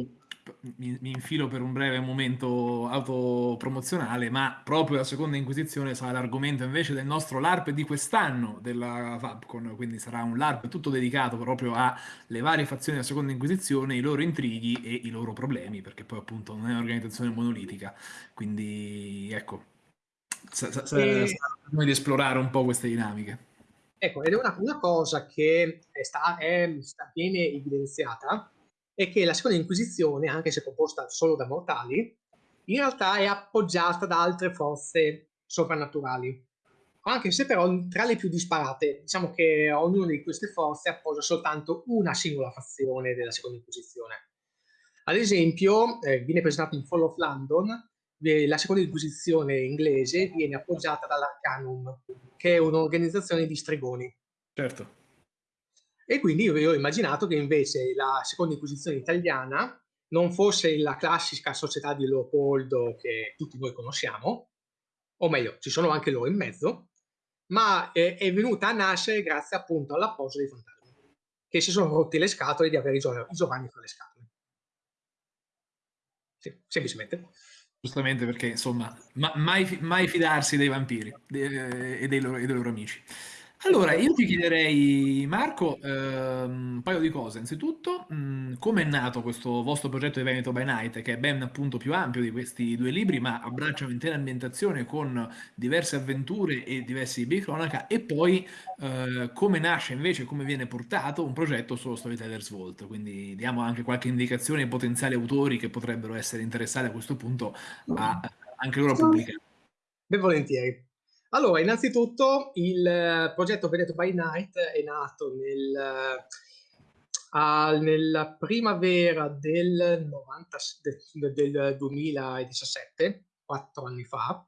mi, mi, infilo per un breve momento autopromozionale, ma proprio la seconda inquisizione sarà l'argomento invece del nostro LARP di quest'anno della Fabcon, quindi sarà un LARP tutto dedicato proprio alle varie fazioni della seconda inquisizione, i loro intrighi e i loro problemi, perché poi appunto non è un'organizzazione monolitica, quindi ecco, sarà e... noi di esplorare un po' queste dinamiche. Ecco, ed è una, una cosa che è sta, è, sta, viene evidenziata è che la seconda Inquisizione, anche se composta solo da mortali, in realtà è appoggiata da altre forze soprannaturali. Anche se però tra le più disparate, diciamo che ognuna di queste forze appoggia soltanto una singola fazione della seconda Inquisizione. Ad esempio, eh, viene presentato in Fall of London, eh, la seconda Inquisizione inglese viene appoggiata dall'Arcanum, che è un'organizzazione di stregoni. Certo. E quindi io ho immaginato che invece la seconda inquisizione italiana non fosse la classica società di Leopoldo che tutti noi conosciamo, o meglio, ci sono anche loro in mezzo, ma è, è venuta a nascere grazie appunto all'appoggio dei fantasmi, che si sono rotti le scatole di avere i, Gio- i Giovanni fra le scatole. Sì, semplicemente. Giustamente perché, insomma, ma, mai, mai, fidarsi dei vampiri de, e, dei loro, e dei loro amici. Allora, io ti chiederei, Marco, ehm, un paio di cose. Innanzitutto, come è nato questo vostro progetto di Veneto by Night, che è ben appunto più ampio di questi due libri, ma abbraccia un'intera ambientazione con diverse avventure e diversi libri di cronaca, e poi eh, come nasce invece, come viene portato un progetto sullo Storyteller's Vault. Quindi diamo anche qualche indicazione ai potenziali autori che potrebbero essere interessati a questo punto a anche loro pubblicare. Ben volentieri. Allora, innanzitutto il eh, progetto Veneto by Night è nato nel, uh, nella primavera del, 90, del, del 2017, quattro anni fa,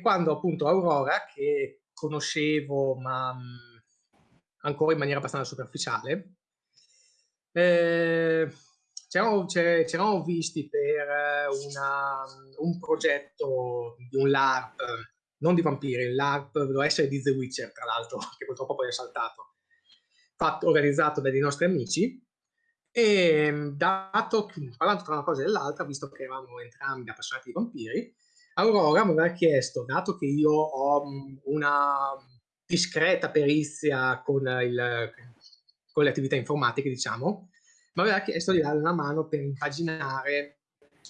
quando appunto Aurora, che conoscevo ma mh, mm, ancora in maniera abbastanza superficiale, eh, ci eravamo visti per eh, una, un progetto di un LARP, non di vampiri, l'ARP doveva essere di The Witcher, tra l'altro, che purtroppo poi è saltato, fatto, organizzato dai nostri amici, e dato, parlando tra una cosa e l'altra, visto che eravamo entrambi appassionati di vampiri, Aurora mi aveva chiesto, dato che io ho una discreta perizia con, il, con le attività informatiche, diciamo, mi aveva chiesto di dare una mano per impaginare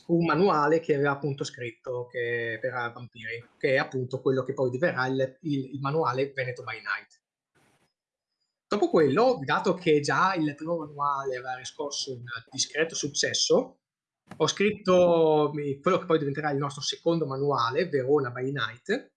un manuale che aveva appunto scritto che, per vampiri, che è appunto quello che poi diverrà il, il, il manuale Veneto by Night. Dopo quello, dato che già il primo manuale aveva riscosso un discreto successo, ho scritto quello che poi diventerà il nostro secondo manuale, Verona by Night,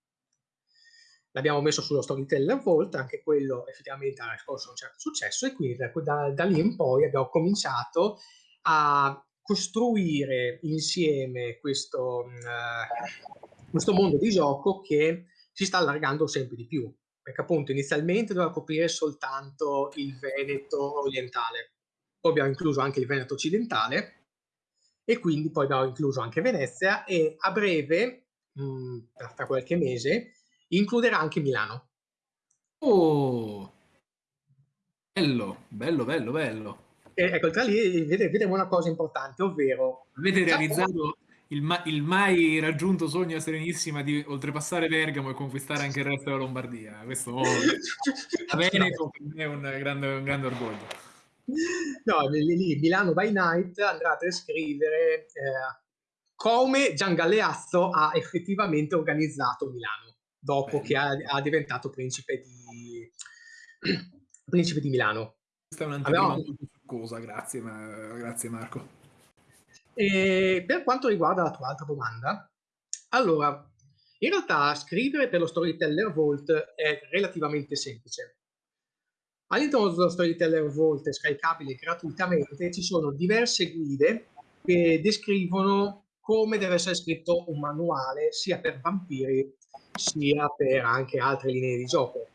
l'abbiamo messo sullo Storyteller Vault, anche quello effettivamente ha riscosso un certo successo e quindi da, da, da lì in poi abbiamo cominciato a costruire insieme questo, uh, questo mondo di gioco che si sta allargando sempre di più, perché appunto inizialmente doveva coprire soltanto il Veneto orientale, poi abbiamo incluso anche il Veneto occidentale e quindi poi abbiamo incluso anche Venezia e a breve, mh, mm, tra qualche mese, includerà anche Milano. Oh, bello, bello, bello, bello. E, ecco, tra lì vedremo una cosa importante, ovvero... Avete realizzato il, ma- il, mai raggiunto sogno serenissima di oltrepassare Bergamo e conquistare anche il resto della Lombardia. Questo oh, a Veneto per me è un grande, un grande orgoglio. No, lì Milano by Night andrà a descrivere eh, come Gian Galeazzo ha effettivamente organizzato Milano dopo Bello. che ha, ha, diventato principe di, principe di Milano. Questa è un'anteprima Abbiamo... molto succosa, grazie, ma... grazie Marco. E per quanto riguarda la tua altra domanda, allora, in realtà scrivere per lo Storyteller Vault è relativamente semplice. All'interno dello Storyteller Vault scaricabile gratuitamente ci sono diverse guide che descrivono come deve essere scritto un manuale sia per vampiri sia per anche altre linee di gioco.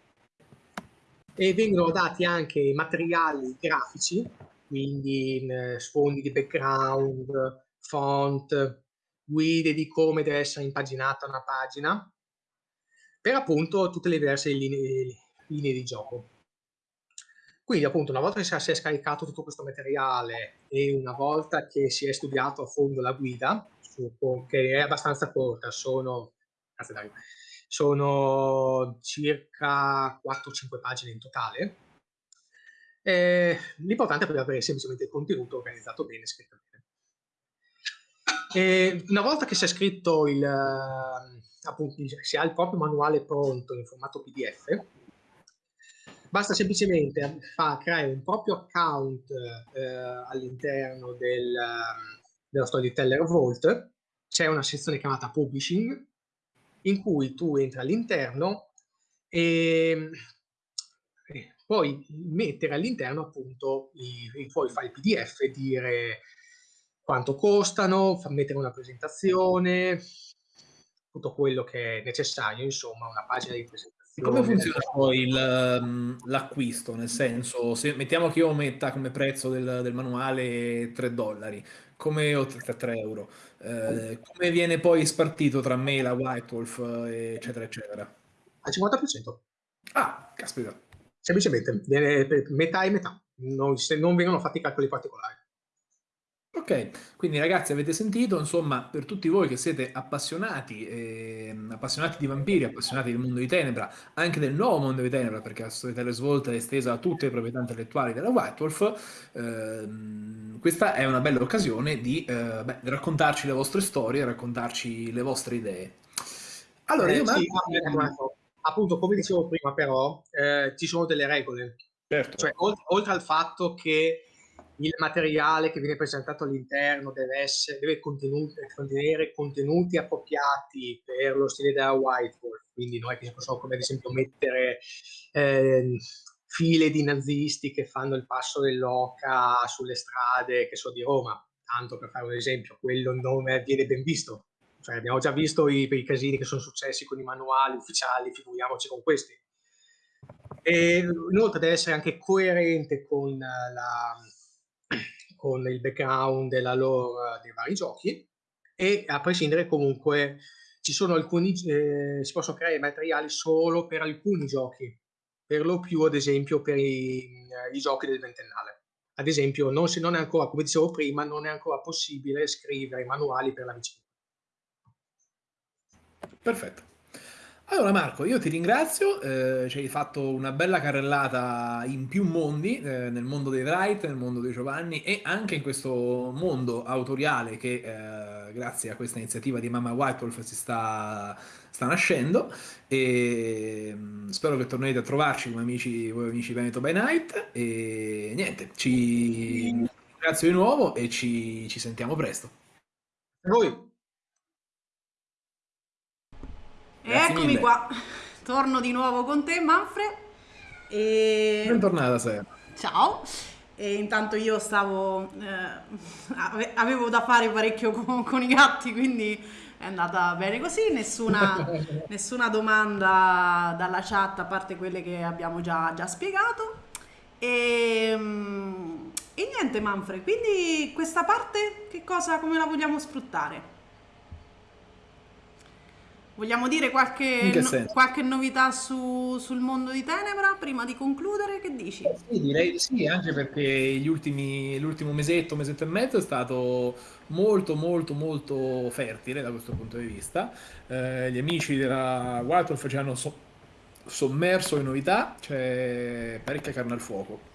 E vengono dati anche materiali grafici, quindi sfondi di background, font, guide di come deve essere impaginata una pagina, per appunto tutte le diverse linee, linee di gioco. Quindi appunto una volta che si è scaricato tutto questo materiale e una volta che si è studiato a fondo la guida, che è abbastanza corta, sono, sono circa 4-5 pagine in totale, eh, l'importante è avere semplicemente il contenuto organizzato bene, scritto bene. E una volta che si è scritto il, appunto, si ha il proprio manuale pronto in formato PDF, Basta semplicemente fa, creare un proprio account eh, all'interno del, dello Storyteller Vault. C'è una sezione chiamata Publishing in cui tu entri all'interno e, e puoi mettere all'interno appunto i, i tuoi file PDF e dire quanto costano, mettere una presentazione, tutto quello che è necessario, insomma, una pagina di presentazione come funziona poi ehm, l'acquisto? Nel senso, se mettiamo che io metta come prezzo del, del manuale 3 dollari, come o 3 euro, eh, come viene poi spartito tra me, la White Wolf, eccetera, eccetera? Al 50%. Ah, caspita. Semplicemente, metà e metà, non, non vengono fatti calcoli particolari. Ok, quindi ragazzi avete sentito, insomma, per tutti voi che siete appassionati, eh, appassionati di vampiri, appassionati del mondo di Tenebra, anche del nuovo mondo di Tenebra, perché la Storyteller Svolta è estesa a tutte le proprietà intellettuali della White Wolf, ehm, questa è una bella occasione di eh, beh, raccontarci le vostre storie, raccontarci le vostre idee. Allora, io eh, sì, Marco, appunto, come dicevo prima, però, eh, ci sono delle regole. Certo. Cioè, oltre, oltre al fatto che il materiale che viene presentato all'interno deve, essere, deve contenere contenuti appropriati per lo stile della White Wolf, quindi non è che si possono come ad esempio mettere eh, file di nazisti che fanno il passo dell'oca sulle strade, che so di Roma, tanto per fare un esempio, quello non viene ben visto. Cioè, abbiamo già visto i, i casini che sono successi con i manuali ufficiali, figuriamoci con questi. E inoltre deve essere anche coerente con la, con il background e la lore dei vari giochi e a prescindere comunque ci sono alcuni eh, si possono creare materiali solo per alcuni giochi per lo più ad esempio per i, eh, i giochi del ventennale. Ad esempio non, non è ancora come dicevo prima non è ancora possibile scrivere manuali per la vicina perfetto allora Marco, io ti ringrazio, eh, ci hai fatto una bella carrellata in più mondi, eh, nel mondo dei Wright, nel mondo dei Giovanni e anche in questo mondo autoriale che eh, grazie a questa iniziativa di Mamma White Wolf si sta, sta nascendo. E mm, spero che tornerete a trovarci come amici, voi amici Veneto by Night. E niente, ci ringrazio di nuovo e ci, ci sentiamo presto. A voi. Eccomi mille. qua. torno di nuovo con te Manfred. E... Bentornata Sera. Ciao. E intanto io stavo, eh, avevo da fare parecchio con, con, i gatti, quindi è andata bene così, nessuna, nessuna domanda dalla chat a parte quelle che abbiamo già, già spiegato. E, mm, e niente Manfred, quindi questa parte che cosa, come la vogliamo sfruttare? Vogliamo dire qualche, no, qualche novità su, sul mondo di Tenebra prima di concludere? Che dici? Sì, direi di sì, anche perché ultimi, l'ultimo mesetto, mesetto e mezzo è stato molto, molto, molto fertile da questo punto di vista. Eh, gli amici della Wild Wolf ci hanno so- sommerso in novità, c'è parecchia carne al fuoco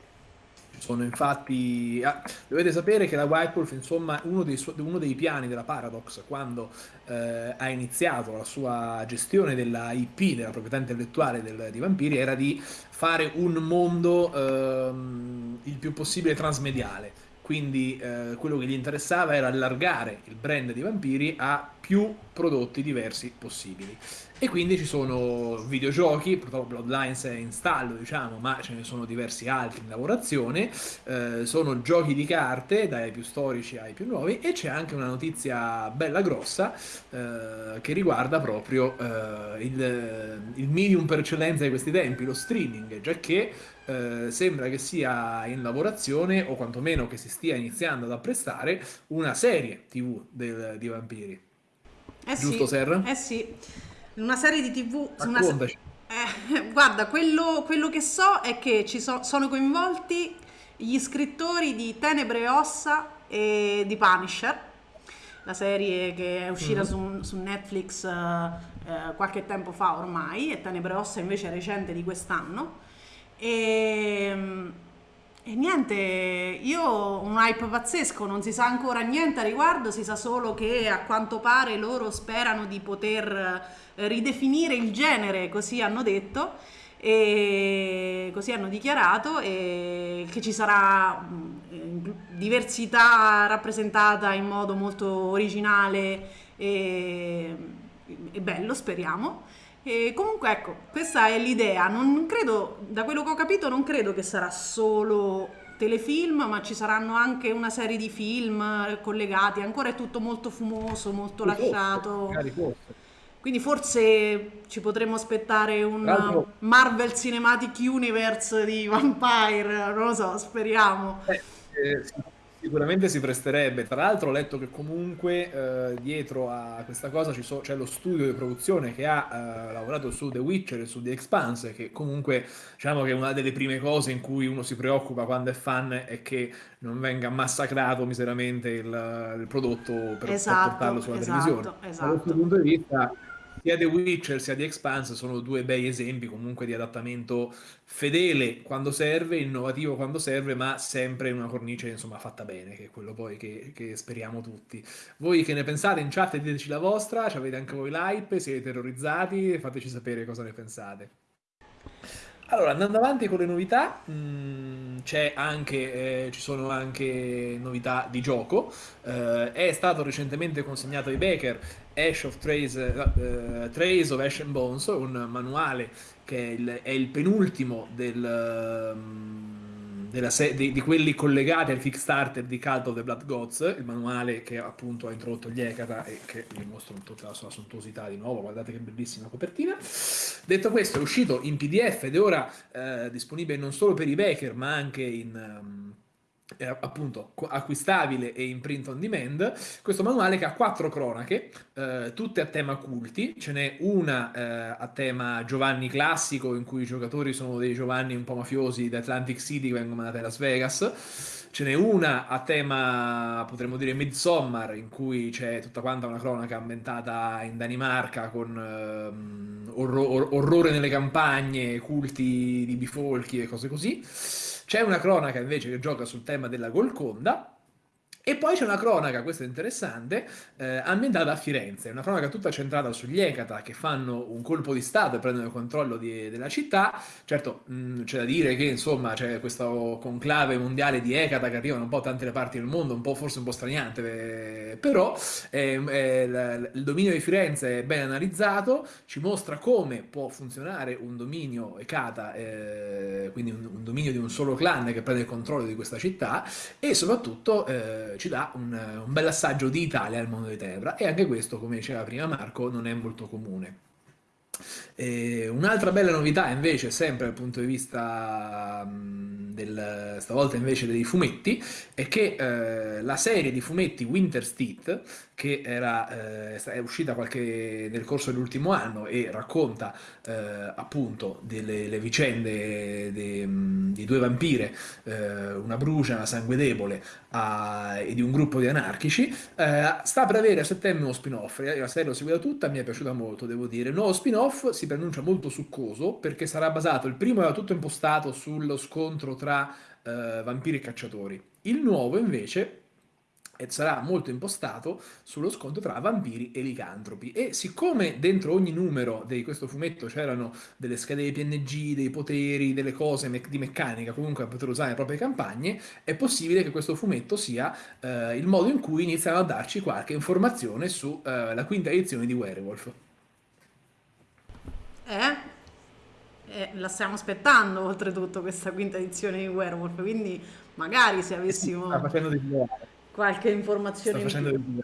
sono infatti... Ah, dovete sapere che la White Wolf, insomma, uno dei, su- uno dei piani della Paradox, quando eh, ha iniziato la sua gestione della IP, della proprietà intellettuale del, di Vampiri, era di fare un mondo ehm, il più possibile transmediale. Quindi eh, quello che gli interessava era allargare il brand di Vampiri a più prodotti diversi possibili. E quindi ci sono videogiochi, purtroppo Bloodlines è in stallo, diciamo, ma ce ne sono diversi altri in lavorazione. Eh, sono giochi di carte, dai più storici ai più nuovi, e c'è anche una notizia bella grossa eh, che riguarda proprio eh, il, il, medium per eccellenza di questi tempi, lo streaming, già che eh, sembra che sia in lavorazione, o quantomeno che si stia iniziando ad apprestare, una serie TV del, di vampiri. Eh Giusto, sì, Ser? Eh sì una serie di tv... Una se- eh, guarda, quello, quello, che so è che ci so, sono coinvolti gli scrittori di Tenebre e Ossa e di Punisher, la serie che è uscita mm-hmm. su, su, Netflix eh, qualche tempo fa ormai, e Tenebre e Ossa invece è recente di quest'anno. E, e niente, io ho un hype pazzesco, non si sa ancora niente a riguardo, si sa solo che a quanto pare loro sperano di poter ridefinire il genere, così hanno detto, e così hanno dichiarato, e che ci sarà mm, diversità rappresentata in modo molto originale e, e bello, speriamo. E comunque ecco, questa è l'idea, non credo, da quello che ho capito non credo che sarà solo telefilm, ma ci saranno anche una serie di film collegati, ancora è tutto molto fumoso, molto forse, lasciato. Forse. Quindi forse ci potremmo aspettare un. Marvel Cinematic Universe di Vampire, non lo so, speriamo. Eh, eh, sicuramente si presterebbe. Tra l'altro ho letto che comunque eh, dietro a questa cosa so, c'è lo studio di produzione che ha eh, lavorato su The Witcher e su The Expanse, che comunque diciamo che una delle prime cose in cui uno si preoccupa quando è fan è che non venga massacrato miseramente il, il prodotto per, esatto, per portarlo sulla esatto, televisione. Esatto. Da questo punto di vista sia The Witcher sia The Expanse sono due bei esempi comunque di adattamento fedele quando serve, innovativo quando serve, ma sempre in una cornice insomma fatta bene, che è quello poi che, che speriamo tutti. Voi che ne pensate in chat diteci la vostra, avete anche voi l'hype, siete terrorizzati, fateci sapere cosa ne pensate. Allora, andando avanti con le novità, mh, mm, anche, eh, ci sono anche novità di gioco. Eh, è stato recentemente consegnato ai Baker Ash of Trace, uh, Trace of Ash and Bones, un manuale che è il, è il penultimo del, um, se- di, di, quelli collegati al Kickstarter di Cult of the Blood Gods, il manuale che appunto ha introdotto gli Ekata e che vi mostro tutta la sua sontuosità di nuovo, guardate che bellissima copertina. Detto questo, è uscito in PDF ed è ora uh, disponibile non solo per i baker ma anche in... Um, eh, appunto acquistabile e in print on demand, questo manuale che ha quattro cronache, eh, tutte a tema culti, ce n'è una eh, a tema Giovanni classico in cui i giocatori sono dei Giovanni un po' mafiosi da Atlantic City che vengono mandati a Las Vegas, ce n'è una a tema potremmo dire Midsommar in cui c'è tutta quanta una cronaca ambientata in Danimarca con ehm, orro- orrore nelle campagne, culti di bifolchi e cose così. C'è una cronaca invece che gioca sul tema della Golconda E poi c'è una cronaca, questa è interessante, eh, ambientata a Firenze, una cronaca tutta centrata sugli Ecata che fanno un colpo di Stato e prendono il controllo di, della città. Certo, mh, mm, c'è da dire che insomma c'è questo conclave mondiale di Ecata che arrivano un po' da tante parti del mondo, un po' forse un po' straniante, eh, però eh, eh, il dominio di Firenze è ben analizzato, ci mostra come può funzionare un dominio Ecata, eh, quindi un, un, dominio di un solo clan che prende il controllo di questa città e soprattutto ci dà un, un bel assaggio di Italia al mondo di Tebra e anche questo, come diceva prima Marco, non è molto comune. Un'altra bella novità invece, sempre dal punto di vista del, stavolta invece dei fumetti, è che eh, la serie di fumetti Winter Steed che era, eh, è uscita qualche, nel corso dell'ultimo anno e racconta eh, appunto delle vicende de, di due vampire, eh, una brucia, una sangue debole a, e di un gruppo di anarchici, eh, sta per avere a settembre uno spin-off. La serie l'ho seguita tutta, mi è piaciuta molto, devo dire. Nuovo spin-off si pronuncia molto succoso perché sarà basato, il primo era tutto impostato sullo scontro tra eh, vampiri e cacciatori. Il nuovo invece e sarà molto impostato sullo scontro tra vampiri e licantropi. E siccome dentro ogni numero di questo fumetto c'erano delle schede PNG, dei poteri, delle cose me di meccanica comunque da poter usare nelle proprie campagne, è possibile che questo fumetto sia eh, il modo in cui iniziano a darci qualche informazione sulla eh, quinta edizione di Werewolf. Eh? Eh, la stiamo aspettando oltretutto questa quinta edizione di Werewolf, quindi magari se avessimo... Qualche informazione in più.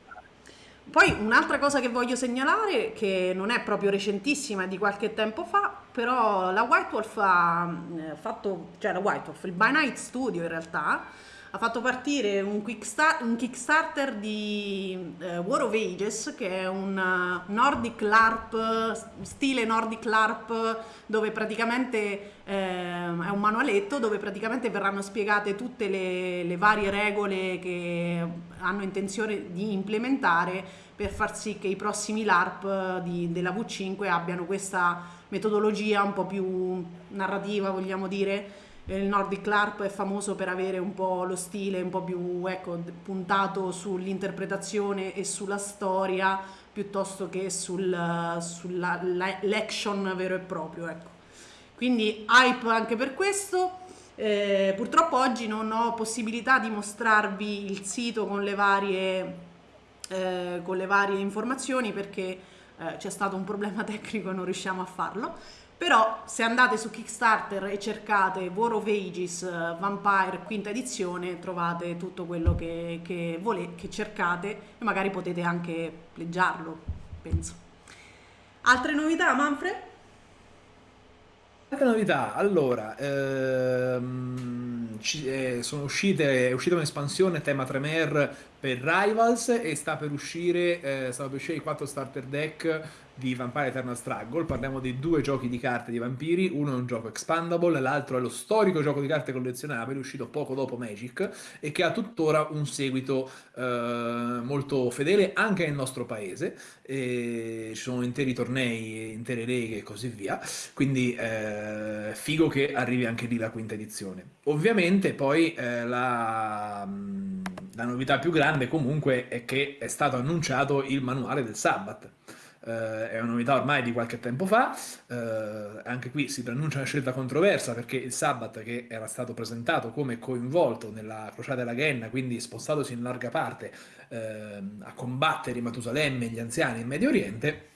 Poi un'altra cosa che voglio segnalare, che non è proprio recentissima, è di qualche tempo fa, però la White Wolf ha eh, fatto, cioè la White Wolf, il By Night Studio in realtà, ha fatto partire un, start, un Kickstarter di uh, War of Ages, che è un uh, Nordic LARP, stile Nordic LARP, dove praticamente uh, è un manualetto dove praticamente verranno spiegate tutte le, le varie regole che hanno intenzione di implementare per far sì che i prossimi LARP di, della V5 abbiano questa metodologia un po' più narrativa, vogliamo dire, il Nordic LARP è famoso per avere un po' lo stile un po' più ecco, puntato sull'interpretazione e sulla storia piuttosto che sul, sull'action vero e proprio. Ecco. Quindi hype anche per questo. Eh, purtroppo oggi non ho possibilità di mostrarvi il sito con le varie, eh, con le varie informazioni perché eh, c'è stato un problema tecnico e non riusciamo a farlo però se andate su Kickstarter e cercate War of Ages eh, Vampire quinta edizione trovate tutto quello che, che, volete, che cercate e magari potete anche leggiarlo, penso. Altre novità, Manfred? Altre novità, allora, ehm, ci, eh, sono uscite, è uscita un'espansione tema Tremere per Rivals e sta per uscire, eh, sta per uscire i 4 starter deck di Vampire Eternal Struggle, parliamo di due giochi di carte di vampiri, uno è un gioco expandable, l'altro è lo storico gioco di carte collezionabili uscito poco dopo Magic e che ha tuttora un seguito eh, molto fedele anche nel nostro paese, e ci sono interi tornei, intere leghe e così via, quindi eh, figo che arrivi anche lì la quinta edizione. Ovviamente poi eh, la, la novità più grande comunque è che è stato annunciato il manuale del Sabbath eh, è una novità ormai di qualche tempo fa, eh, anche qui si preannuncia una scelta controversa perché il Sabbath che era stato presentato come coinvolto nella crociata della Ghenna, quindi spostatosi in larga parte eh, a combattere i Matusalemme e gli anziani in Medio Oriente,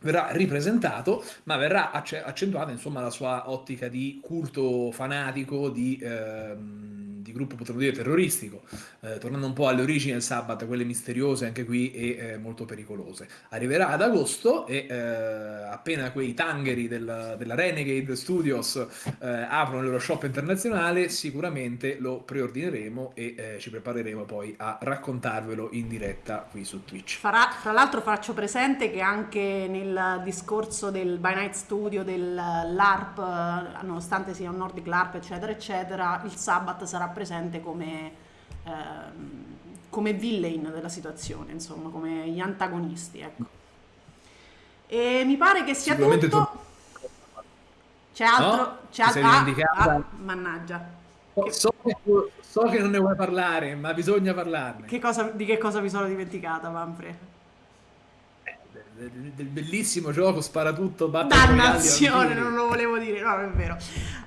verrà ripresentato, ma verrà accentuata insomma la sua ottica di culto fanatico, di... Ehm, di gruppo potremmo dire terroristico, eh, tornando un po' alle origini del Sabbath, quelle misteriose anche qui e eh, molto pericolose. Arriverà ad agosto e eh, appena quei tangheri del, della Renegade Studios eh, aprono il loro shop internazionale, sicuramente lo preordineremo e eh, ci prepareremo poi a raccontarvelo in diretta qui su Twitch. Farà, tra l'altro faccio presente che anche nel discorso del By Night Studio, del LARP, nonostante sia un Nordic LARP, eccetera, eccetera, il Sabbath sarà presente come, eh, come villain della situazione, insomma, come gli antagonisti. Ecco. E mi pare che sia tutto. Tu... C'è altro? No? C'è altro? Ah, ah, mannaggia. So, che so, che non ne vuoi parlare, ma bisogna parlarne. Che cosa, di che cosa mi sono dimenticata, Manfred? Eh, del, bellissimo gioco sparatutto dannazione non lo volevo dire no è vero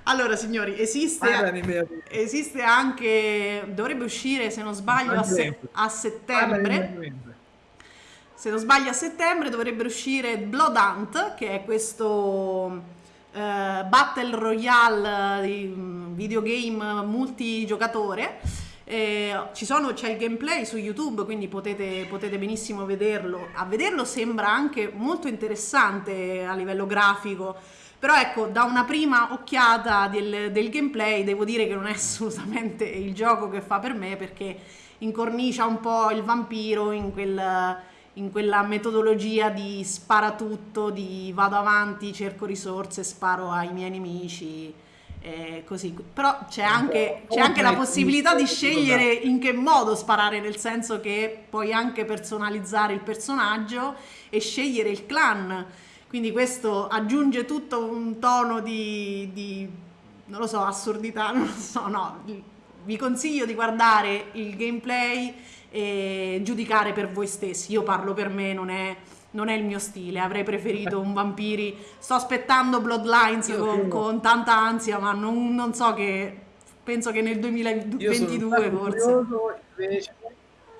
allora signori esiste, esiste anche dovrebbe uscire se non sbaglio a, se, a settembre se non sbaglio a settembre dovrebbe uscire Blood Hunt che è questo uh, Battle Royale mm, videogame multigiocatore. Eh, sono, c'è il gameplay su YouTube, quindi potete, potete, benissimo vederlo. A vederlo sembra anche molto interessante a livello grafico. Però ecco, da una prima occhiata del, del gameplay devo dire che non è assolutamente il gioco che fa per me perché incornicia un po' il vampiro in quel in quella metodologia di spara tutto, di vado avanti, cerco risorse, sparo ai miei nemici. Eh, così. Però c'è anche, c'è anche la possibilità di scegliere in che modo sparare, nel senso che puoi anche personalizzare il personaggio e scegliere il clan. Quindi questo aggiunge tutto un tono di, di non lo so, assurdità, non lo so, no. Vi consiglio di guardare il gameplay e giudicare per voi stessi. Io parlo per me, non è, non è il mio stile. Avrei preferito un vampiri. Sto aspettando Bloodlines con, con, tanta ansia, ma non, non, so che. Penso che nel 2022 forse. Invece,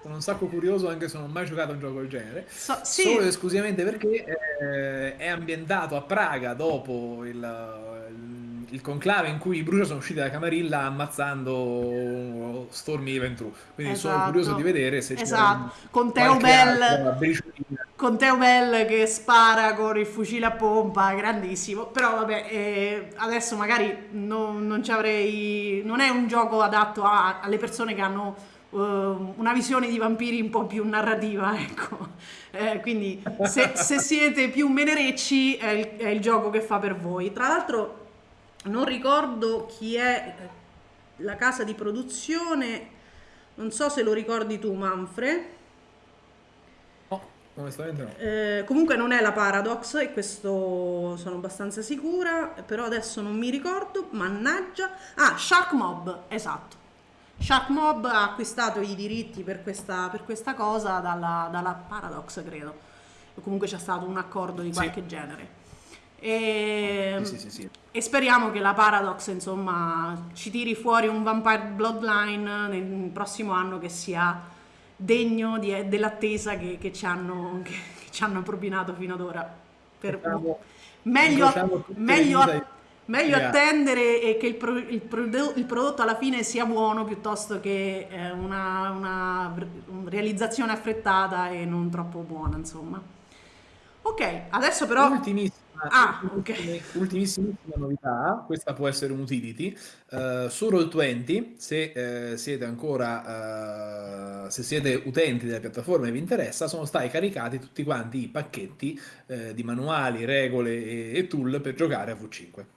sono un sacco curioso anche se non ho mai giocato a un gioco del genere. So, sì. Solo ed esclusivamente perché eh, è ambientato a Praga dopo il il conclave in cui i Brucia sono usciti da Camarilla ammazzando Stormy Ventru. Quindi esatto. sono curioso di vedere se esatto. c'è con Teo Bell con Teo Bell che spara con il fucile a pompa, grandissimo. Però vabbè, eh, adesso magari non, non ci avrei non è un gioco adatto a, alle persone che hanno una visione di vampiri un po' più narrativa, ecco. Eh, quindi se, se, siete più menerecci è il, è il gioco che fa per voi. Tra l'altro non ricordo chi è la casa di produzione, non so se lo ricordi tu Manfred. No, onestamente no. Eh, comunque non è la Paradox e questo sono abbastanza sicura, però adesso non mi ricordo, mannaggia. Ah, Shark Mob, esatto. Shark Mob ha acquistato i diritti per questa, per questa cosa dalla, dalla, Paradox, credo. O comunque c'è stato un accordo di qualche sì. genere. E, sì, sì, sì, e, speriamo che la Paradox insomma ci tiri fuori un Vampire Bloodline nel prossimo anno che sia degno di, dell'attesa che, che, ci hanno, che, che, ci hanno, propinato fino ad ora. Per, diciamo, meglio, meglio, meglio attendere e che il, pro, il, prodotto, il, prodotto alla fine sia buono piuttosto che eh, una, una realizzazione affrettata e non troppo buona insomma. Ok, adesso però... Ultimissimo Ah, okay. ultimissima novità, questa può essere un utility, uh, su Roll20, se uh, siete ancora, uh, se siete utenti della piattaforma e vi interessa, sono stati caricati tutti quanti i pacchetti di manuali, regole e, e tool per giocare a V5.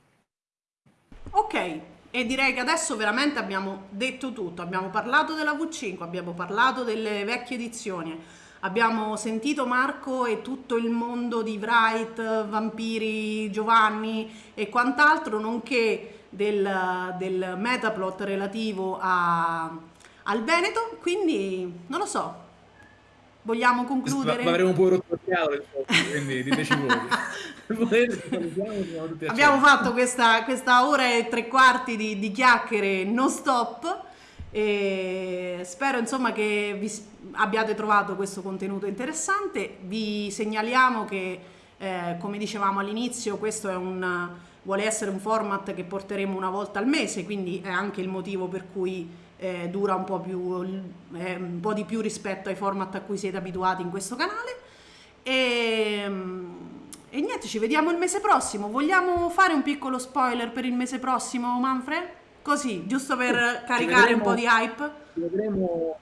Ok, e direi che adesso veramente abbiamo detto tutto, abbiamo parlato della V5, abbiamo parlato delle vecchie edizioni, Abbiamo sentito Marco e tutto il mondo di Wright, Vampiri, Giovanni e quant'altro, nonché del, del metaplot relativo a, al Veneto, quindi non lo so. Vogliamo concludere? Ma, avremo pure rotto il chiaro, quindi diteci voi. Abbiamo fatto questa, questa, ora e tre quarti di, di chiacchiere non stop e spero insomma che vi abbiate trovato questo contenuto interessante. Vi segnaliamo che, eh, come dicevamo all'inizio, questo un, vuole essere un format che porteremo una volta al mese, quindi è anche il motivo per cui eh, dura un po, più, eh, un po' di più rispetto ai format a cui siete abituati in questo canale. E, e niente, ci vediamo il mese prossimo. Vogliamo fare un piccolo spoiler per il mese prossimo, Manfred? Così, giusto per caricare vedremo, un po' di hype. Ci vedremo,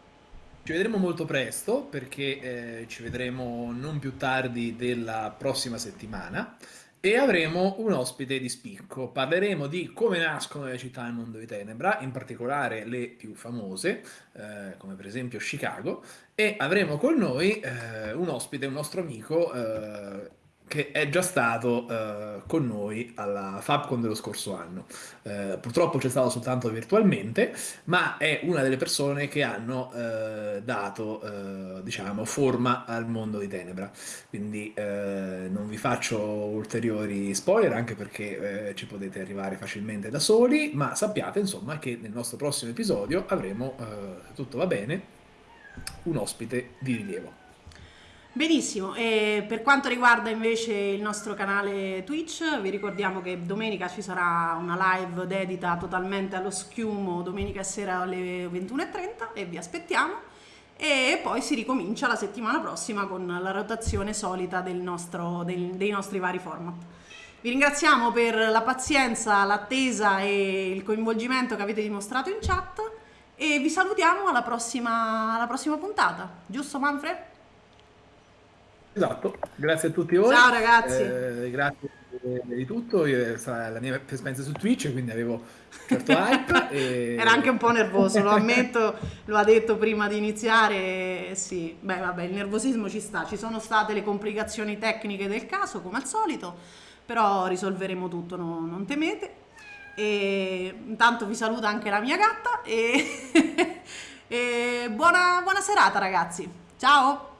ci vedremo molto presto perché eh, ci vedremo non più tardi della prossima settimana e avremo un ospite di spicco. Parleremo di come nascono le città nel mondo di Tenebra, in particolare le più famose, eh, come per esempio Chicago, e avremo con noi eh, un ospite, un nostro amico, eh, che è già stato eh, con noi alla FabCon dello scorso anno. Eh, purtroppo c'è stato soltanto virtualmente, ma è una delle persone che hanno eh, dato, eh, diciamo, forma al mondo di Tenebra. Quindi eh, non vi faccio ulteriori spoiler, anche perché eh, ci potete arrivare facilmente da soli, ma sappiate insomma che nel nostro prossimo episodio avremo, se tutto va bene, un ospite di rilievo. Benissimo, e per quanto riguarda invece il nostro canale Twitch, vi ricordiamo che domenica ci sarà una live dedita totalmente allo schiumo domenica sera alle 21.30 e vi aspettiamo e poi si ricomincia la settimana prossima con la rotazione solita del nostro, del, dei nostri vari format. Vi ringraziamo per la pazienza, l'attesa e il coinvolgimento che avete dimostrato in chat e vi salutiamo alla prossima, alla prossima puntata, giusto Manfred? Esatto, grazie a tutti voi. Ciao ragazzi. Eh, grazie di tutto. Io, la mia esperienza su Twitch, quindi avevo certo hype. e... Era anche un po' nervoso, lo ammetto, lo ha detto prima di iniziare. Sì, beh, vabbè, il nervosismo ci sta. Ci sono state le complicazioni tecniche del caso, come al solito, però risolveremo tutto, no, non temete. E intanto vi saluta anche la mia gatta e, e buona, buona serata ragazzi. Ciao!